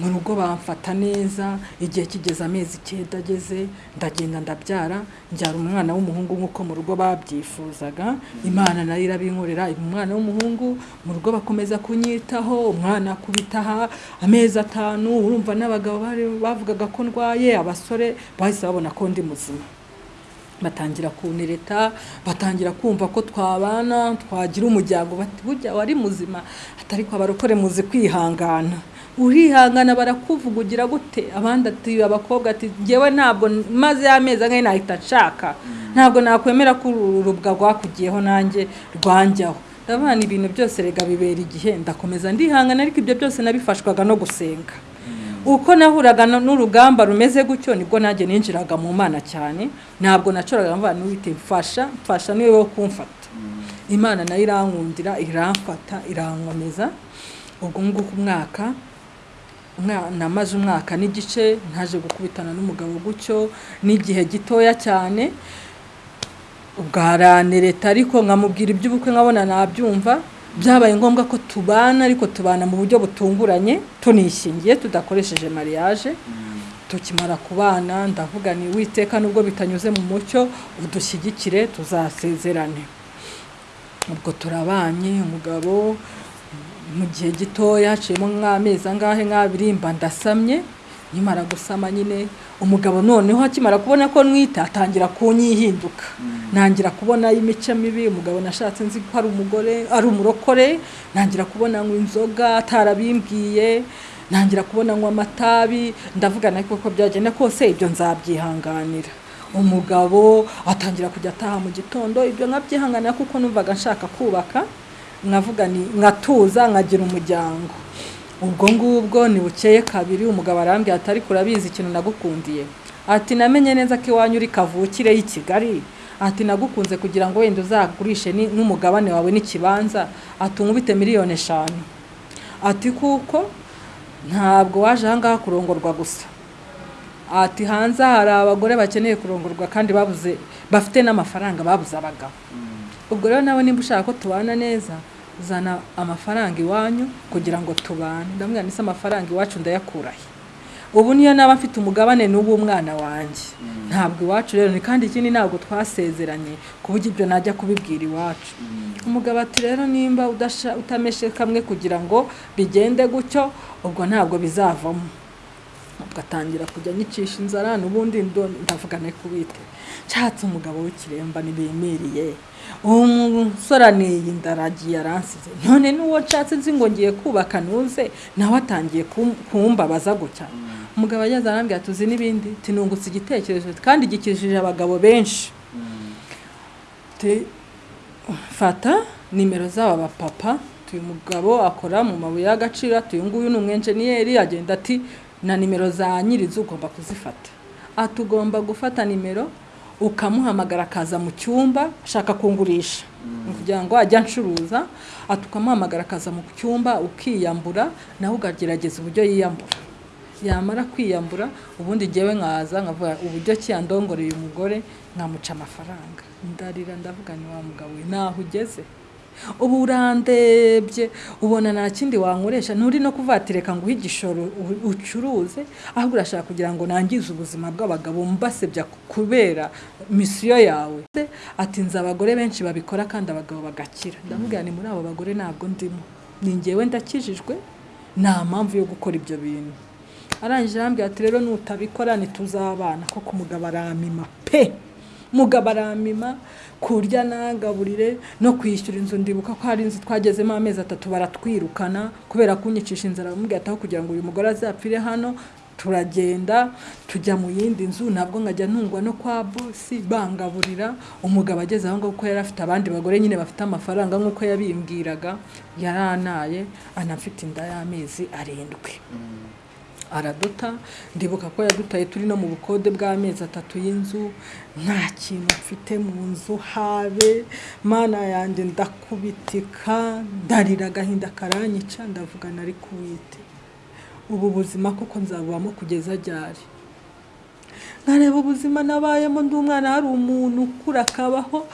Mu rugo bamfata neza. Igihe kigeze amezi icyenda ageze ndagenda ndabyara. Njyara umwana w'umuhungu nk'uko mu rugo babyifuzaga. Imana na yo irabinkorera. Umwana w'umuhungu mu rugo bakomeza kunyitaho. Umwana akubitaha amezi atanu. Urumva n'abagabo bavugaga ko ndwaye. Abasore bahise babona ko ndi muzima. Batangira kunireta batangira kumva ko twabana twagira umuryango bati burya wari muzima atari ko abarokore muzi kwihangana. Urihangana barakuvugugira gute? Abandi ati abakobwa ati ngewe ntabwo maze y'amezi angahe nahita nshaka. Ntabwo nakwemera ko uru rubwa rwakugiyeho nanjye rwanjyaho ndabona ibintu byose rega bibera igihe ndakomeza ndihangana ariko ibyo byose nabifashwaga no gusenga. Uko nahuraga n'urugamba rumeze gutyo ni bwo nanjye ninjiraga mu mana cyane. Ntabwo nacoraga mvana n'uwite mfasha mfasha ni we wo kumfata. Imana na yo irankundira iramfata irankomeza. Ubwo nguko umwaka namaze umwaka n'igice ntaje gukubitana n'umugabo gutyo n'igihe gitoya cyane. Ubwaranireta ariko nkamubwira iby'ubukwe nkabona nabyumva. Byabaye ngombwa ko tubana ariko tubana mu buryo butunguranye tunishingiye tudakoresheje mariage. Tukimara kubana ndavuga ni witeka nubwo bitanyuze mu mucyo udushyigikire tuzasezerane. Ubwo turabanye umugabo mu gihe gitoya haciyemo nk'amezi angahe nk'abiri mba ndasamye nkimara gusama nyine umugabo noneho akimara kubona ko nwita atangira kunyihinduka. Ntangira kubona imico mibi umugabo nashatse nzi ko ari umugore ari umurokore. Ntangira kubona ngo inzoga atarabimbwiye ntangira kubona ngo amatabi. Ndavuga nawe ko byagenda kose ibyo nzabyihanganira. Umugabo atangira kujya ataha mu gitondo ibyo nkabyihanganira kuko numvaga nshaka kubaka. Nkavuga ni nkatuza nkagira umuryango. Ubwo ngubwo ni bukeye kabiri umugabo arambwira ati ariko urabizi ikintu nagukundiye? Ati namenye neza ko iwanyu uri kavukire y'i kigali. Ati nagukunze kugira ngo wenda uzagurishe n'umugabane wawe n'ikibanza. Ati unkubite miliyoni eshanu. Ati kuko ntabwo waje ahangaha kurongorwa gusa. Ati hanze hari abagore bakeneye kurongorwa kandi babuze bafite n'amafaranga babuze abagabo ubwo rero nawe nimba ushaka ko tubana neza zana amafaranga iwanyu kugira ngo tubane. Ndamubwira ndetse amafaranga iwacu ndayakurahe? Ubu niyo naba mfite umugabane n'ubu umwana wanjye. Ntabwo iwacu rero ni kandi ikindi ntabwo twasezeranye ku buryo ibyo najya kubibwira iwacu. Umugabo ati rero nimba udasha- utameshe kamwe kugira ngo bigende gutyo ubwo ntabwo bizavamo. Ubwo atangira kujya anyicisha inzara n'ubundi ndo- ndavuga ne kubite nshatse umugabo w'ikiremba ntibimiriye uwo musore aniye ndaragiye aransize. None n'uwo nshatse nzi ngo ngiye kubaka nuze nawe atangiye kum- kumbabaza gutya. Umugabo ageze arambwira tuzi n'ibindi? Tinungutse igitekerezo. Kandi gikijije abagabo benshi. Ti- fata nimero z'aba bapapa uyu mugabo akora mu mabuye y'agaciro ati uyu nguyu ni umwenjeniyeri agenda ati na nimero za nyirizi ugomba kuzifata. Ati ugomba gufata nimero? Ukamuhamagara akaza mu cyumba ashaka kungurisha. Ni kugira ngo ajye ancuruza ukamuhamagara akaza mu cyumba ukiyambura nawe ukagerageza uburyo yiyambura. Yamara kwiyambura ubundi ngewe nkaza nkavuga uburyo ki yandongoreye umugore? Nkamuca amafaranga. Ndarira ndavuga ni wa mugabo we. Naho ugeze. Ubu urandebye ubona nta kindi wankoresha. Nturi no kuvatireka ngo uhe igishoro ucuruze ahubwo urashaka kugira ngo nangize ubuzima bw'abagabo mbasebya kubera misiyo yawe. Ati nzi abagore benshi babikora kandi abagabo bagakira. Ndamubwira ni muri abo bagore ntabwo ndimo. Ni ngewe ndakijijwe nta mpamvu yo gukora ibyo bintu. Arangije arambwira ati rero nutabikora ntituzabana koko umugabo aramima pe. Mugabo aramima kurya nagaburire no kwishyura inzu. Ndibuka ko hari inzu twagezemo amezi atatu baratwirukana kubera kunyicisha inzara. Bamubwira ati aho kugira ngo uyu mugore azapfire hano turagenda tujya mu yindi nzu. Nabwo nkajya ntungwa no kwa bosi bangaburira. Umugabo ageze aho ngaho kuko yari afite abandi bagore nyine bafite amafaranga nk'uko yabimbwiraga yaranaye anafite inda y'amezi arindwi. Araduta ndibuka ko yadutaye turi no mu bukode bw'amezi atatu y'inzu nta kintu mfite mu nzu habe. Mana yanjye ndakubitika ndarira agahinda karanyica ndavuga nari kuwite ubu buzima koko nzabubamo kugeza ryari? Nkareba ubuzima nabayemo ndi umwana hari umuntu ukura akabaho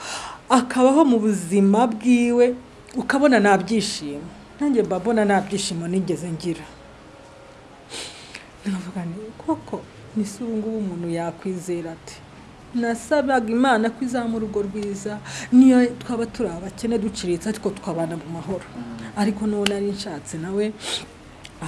akabaho mu buzima bwiwe ukabona nta byishimo. Nanjye mba mbona nta byishimo nigeze ngira. Nkavuga ni koko ni se ubu ngubu umuntu yakwizera ati nasabaga imana ko izamu urugo rwiza. Niyo twaba turi abakene duciriritse ariko twabana mu mahoro. Ariko n'uwo nari nshatse nawe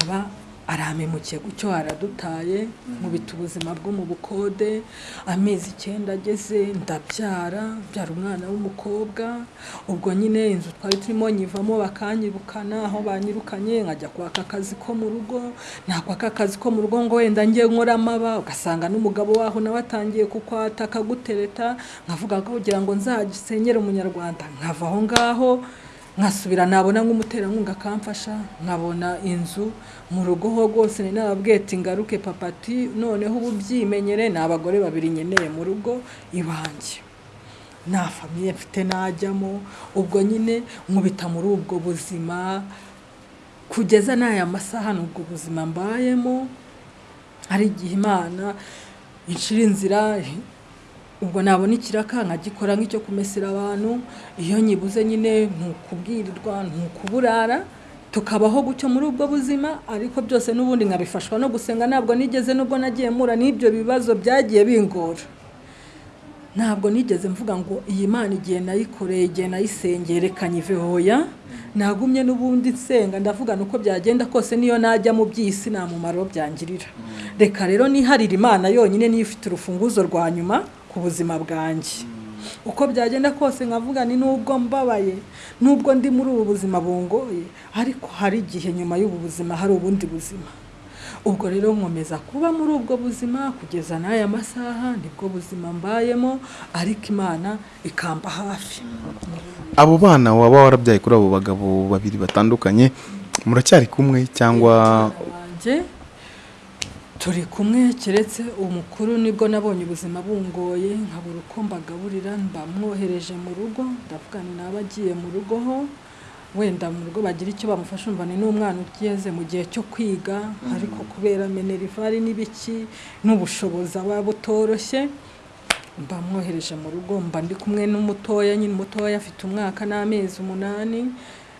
aba aramemukiye gutyo aradutaye nkubita ubuzima bwo mu bukode. Amezi icyenda ageze ndabyara byara umwana w'umukobwa. Ubwo nyine inzu twari turimo nyivamo bakanyirukana aho banyirukanye nkajya kwaka akazi ko mu rugo. Nakwaka akazi ko mu rugo ngo wenda njye nkora amaba. Ugasanga n'umugabo waho nawe atangiye kukwata akagutereta. Nkavuga ko kugira ngo nzagisenyere umunyarwanda. Nkava aho ngaho nkasubira nabona nk'umuterankunga akamfasha nkabona inzu mu rugo ho rwose ni nababwiye ati ngaruke papati noneho ubu byimenyere ni abagore babiri nkeneye mu rugo iwanjye. Nta famiye mfite najyamo ubwo nyine nkubita muri ubwo buzima kugeza n'aya masaha ni ubwo buzima mbayemo hari igihe imana inshira inzira ubwo nabona ikiraka nkagikora nk'icyo kumesera abantu iyo nyibuze nyine ntukubwirirwa ntukuburara tukabaho gutyo muri ubwo buzima ariko byose n'ubundi nkabifashwa no gusenga ntabwo nigeze nubwo nagiye mura n'ibyo bibazo byagiye bingora. Ntabwo nigeze mvuga ngo iyi mana igihe nayikoreye igihe nayisengeye reka hoya. Nagumye n'ubundi nsenga ndavuga uko byagenda kose niyo najya mu by'isi nta mumaro byangirira. Reka rero niharira imana yonyine niyo ifite urufunguzo rwa nyuma ku buzima bwanjye uko byagenda kose nkavuga ni nubwo mbabaye nubwo ndi muri ubu buzima bungoye ariko hari igihe nyuma y'ubu buzima hari ubundi buzima. Ubwo rero nkomeza kuba muri ubwo buzima kugeza n'aya masaha ni bwo buzima mbayemo ariko imana ikamba hafi. Abo bana waba warabyaye kuri abo bagabo babiri batandukanye muracyari kumwe cyangwa turi kumwe keretse umukuru ni bwo nabonye ubuzima bungoye nkabura uko mbagaburira mbamwohereje mu rugo ndavuga ni naba agiye mu rugo ho wenda mu rugo bagira icyo bamufasha umva ni n'umwana ugeze mu gihe cyo kwiga ariko kubera menerivari n'ibiki n'ubushobozi aba butoroshye mba mwohereje mu rugo mba ndi kumwe n'umutoya nyine umutoya afite umwaka n'amezi umunani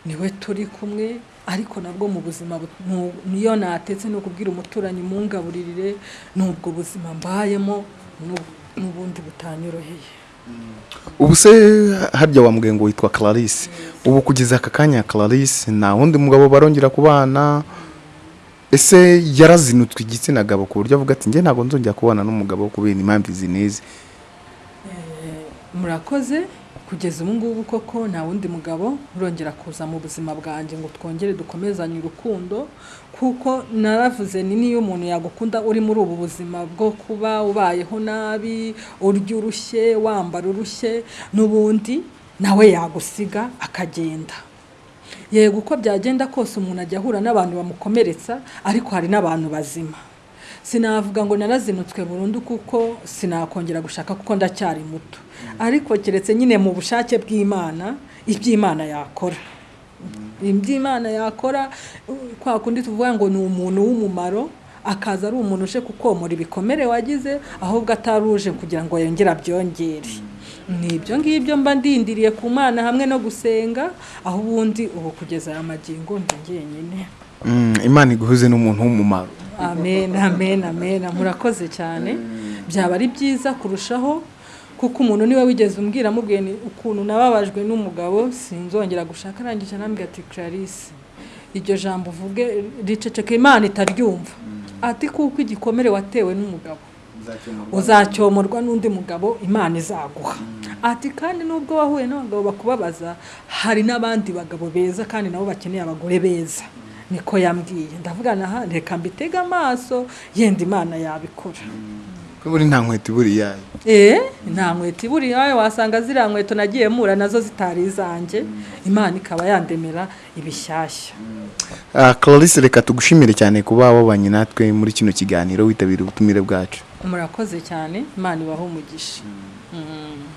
ni we turi kumwe ariko nabwo mu buzima niyo natetse ni ukubwira umuturanyi mungaburirire n'ubwo buzima mbayemo n'ubu- n'ubundi butanyoroheye. Ubu se harya wambwiye ngo witwa clarisse. Ubu kugeza aka kanya clarisse nta wundi mugabo barongera kubana. Ese yarazinutswe igitsina gabo ku buryo avuga ati njye ntabwo nzongera kubana n'umugabo kubera impamvu izi n'izi murakoze. Kugeza ubu ngubu koko nta wundi mugabo urongera kuza mu buzima bwanjye ngo twongere dukomezanye urukundo kuko naravuze ni niyo umuntu yagukunda uri muri ubu buzima bwo kuba ubayeho nabi urya urushye wambara urushye n'ubundi nawe yagusiga akagenda. Yego uko byagenda kose umuntu ajya ahura n'abantu bamukomeretsa ariko hari n'abantu bazima. Sinavuga ngo narazinutswe burundu kuko sinakongera gushaka kuko ndacyari muto. Ariko keretse nyine mu bushake bw'imana iby'imana yakora. Iby'imana yakora kwa kundi tuvuga ngo ni umuntu w'umumaro akaza ari umuntu uje kukomora ibikomere wagize ahubwo atari uje kugira ngo yongere abyongere. Ni ibyo ngibyo mba ndindiriye ku mana hamwe no gusenga aho ubundi ubu kugeza aya magingo ndi imana iguhuze n'umuntu w'umumaro. Amen amen amen. Murakoze cyane. Byaba ari byiza kurushaho kuko umuntu ni we wigeze umbwira amubwiye ni ukuntu nababajwe n'umugabo sinzongera gushaka. Arangije anambwira ati clarisse iryo jambo uvuge riceceka imana itaryumva. Ati kuko igikomere watewe n'umugabo uzacyomorwa n'undi mugabo imana izaguha. Ati kandi nubwo wahuye n'abagabo bakubabaza hari n'abandi bagabo beza kandi nabo bakeneye abagore beza. Niko yambwiye. Ndavuga naha reka mbitege amaso. Yenda imana yabikora. Ko buri nta nkweto iburi yayo eh? Nta nkweto iburi yawe wasanga ziriya nkweto nagiye mura na zo zitari izanjye. Imana ikaba yandemera ibishyashya. Ah, clarisse reka tugushimire cyane kuba wabanye natwe muri kino kiganiro. Witabira ubutumire bwacu. Murakoze cyane. Imana ibahe umugisha. Mm.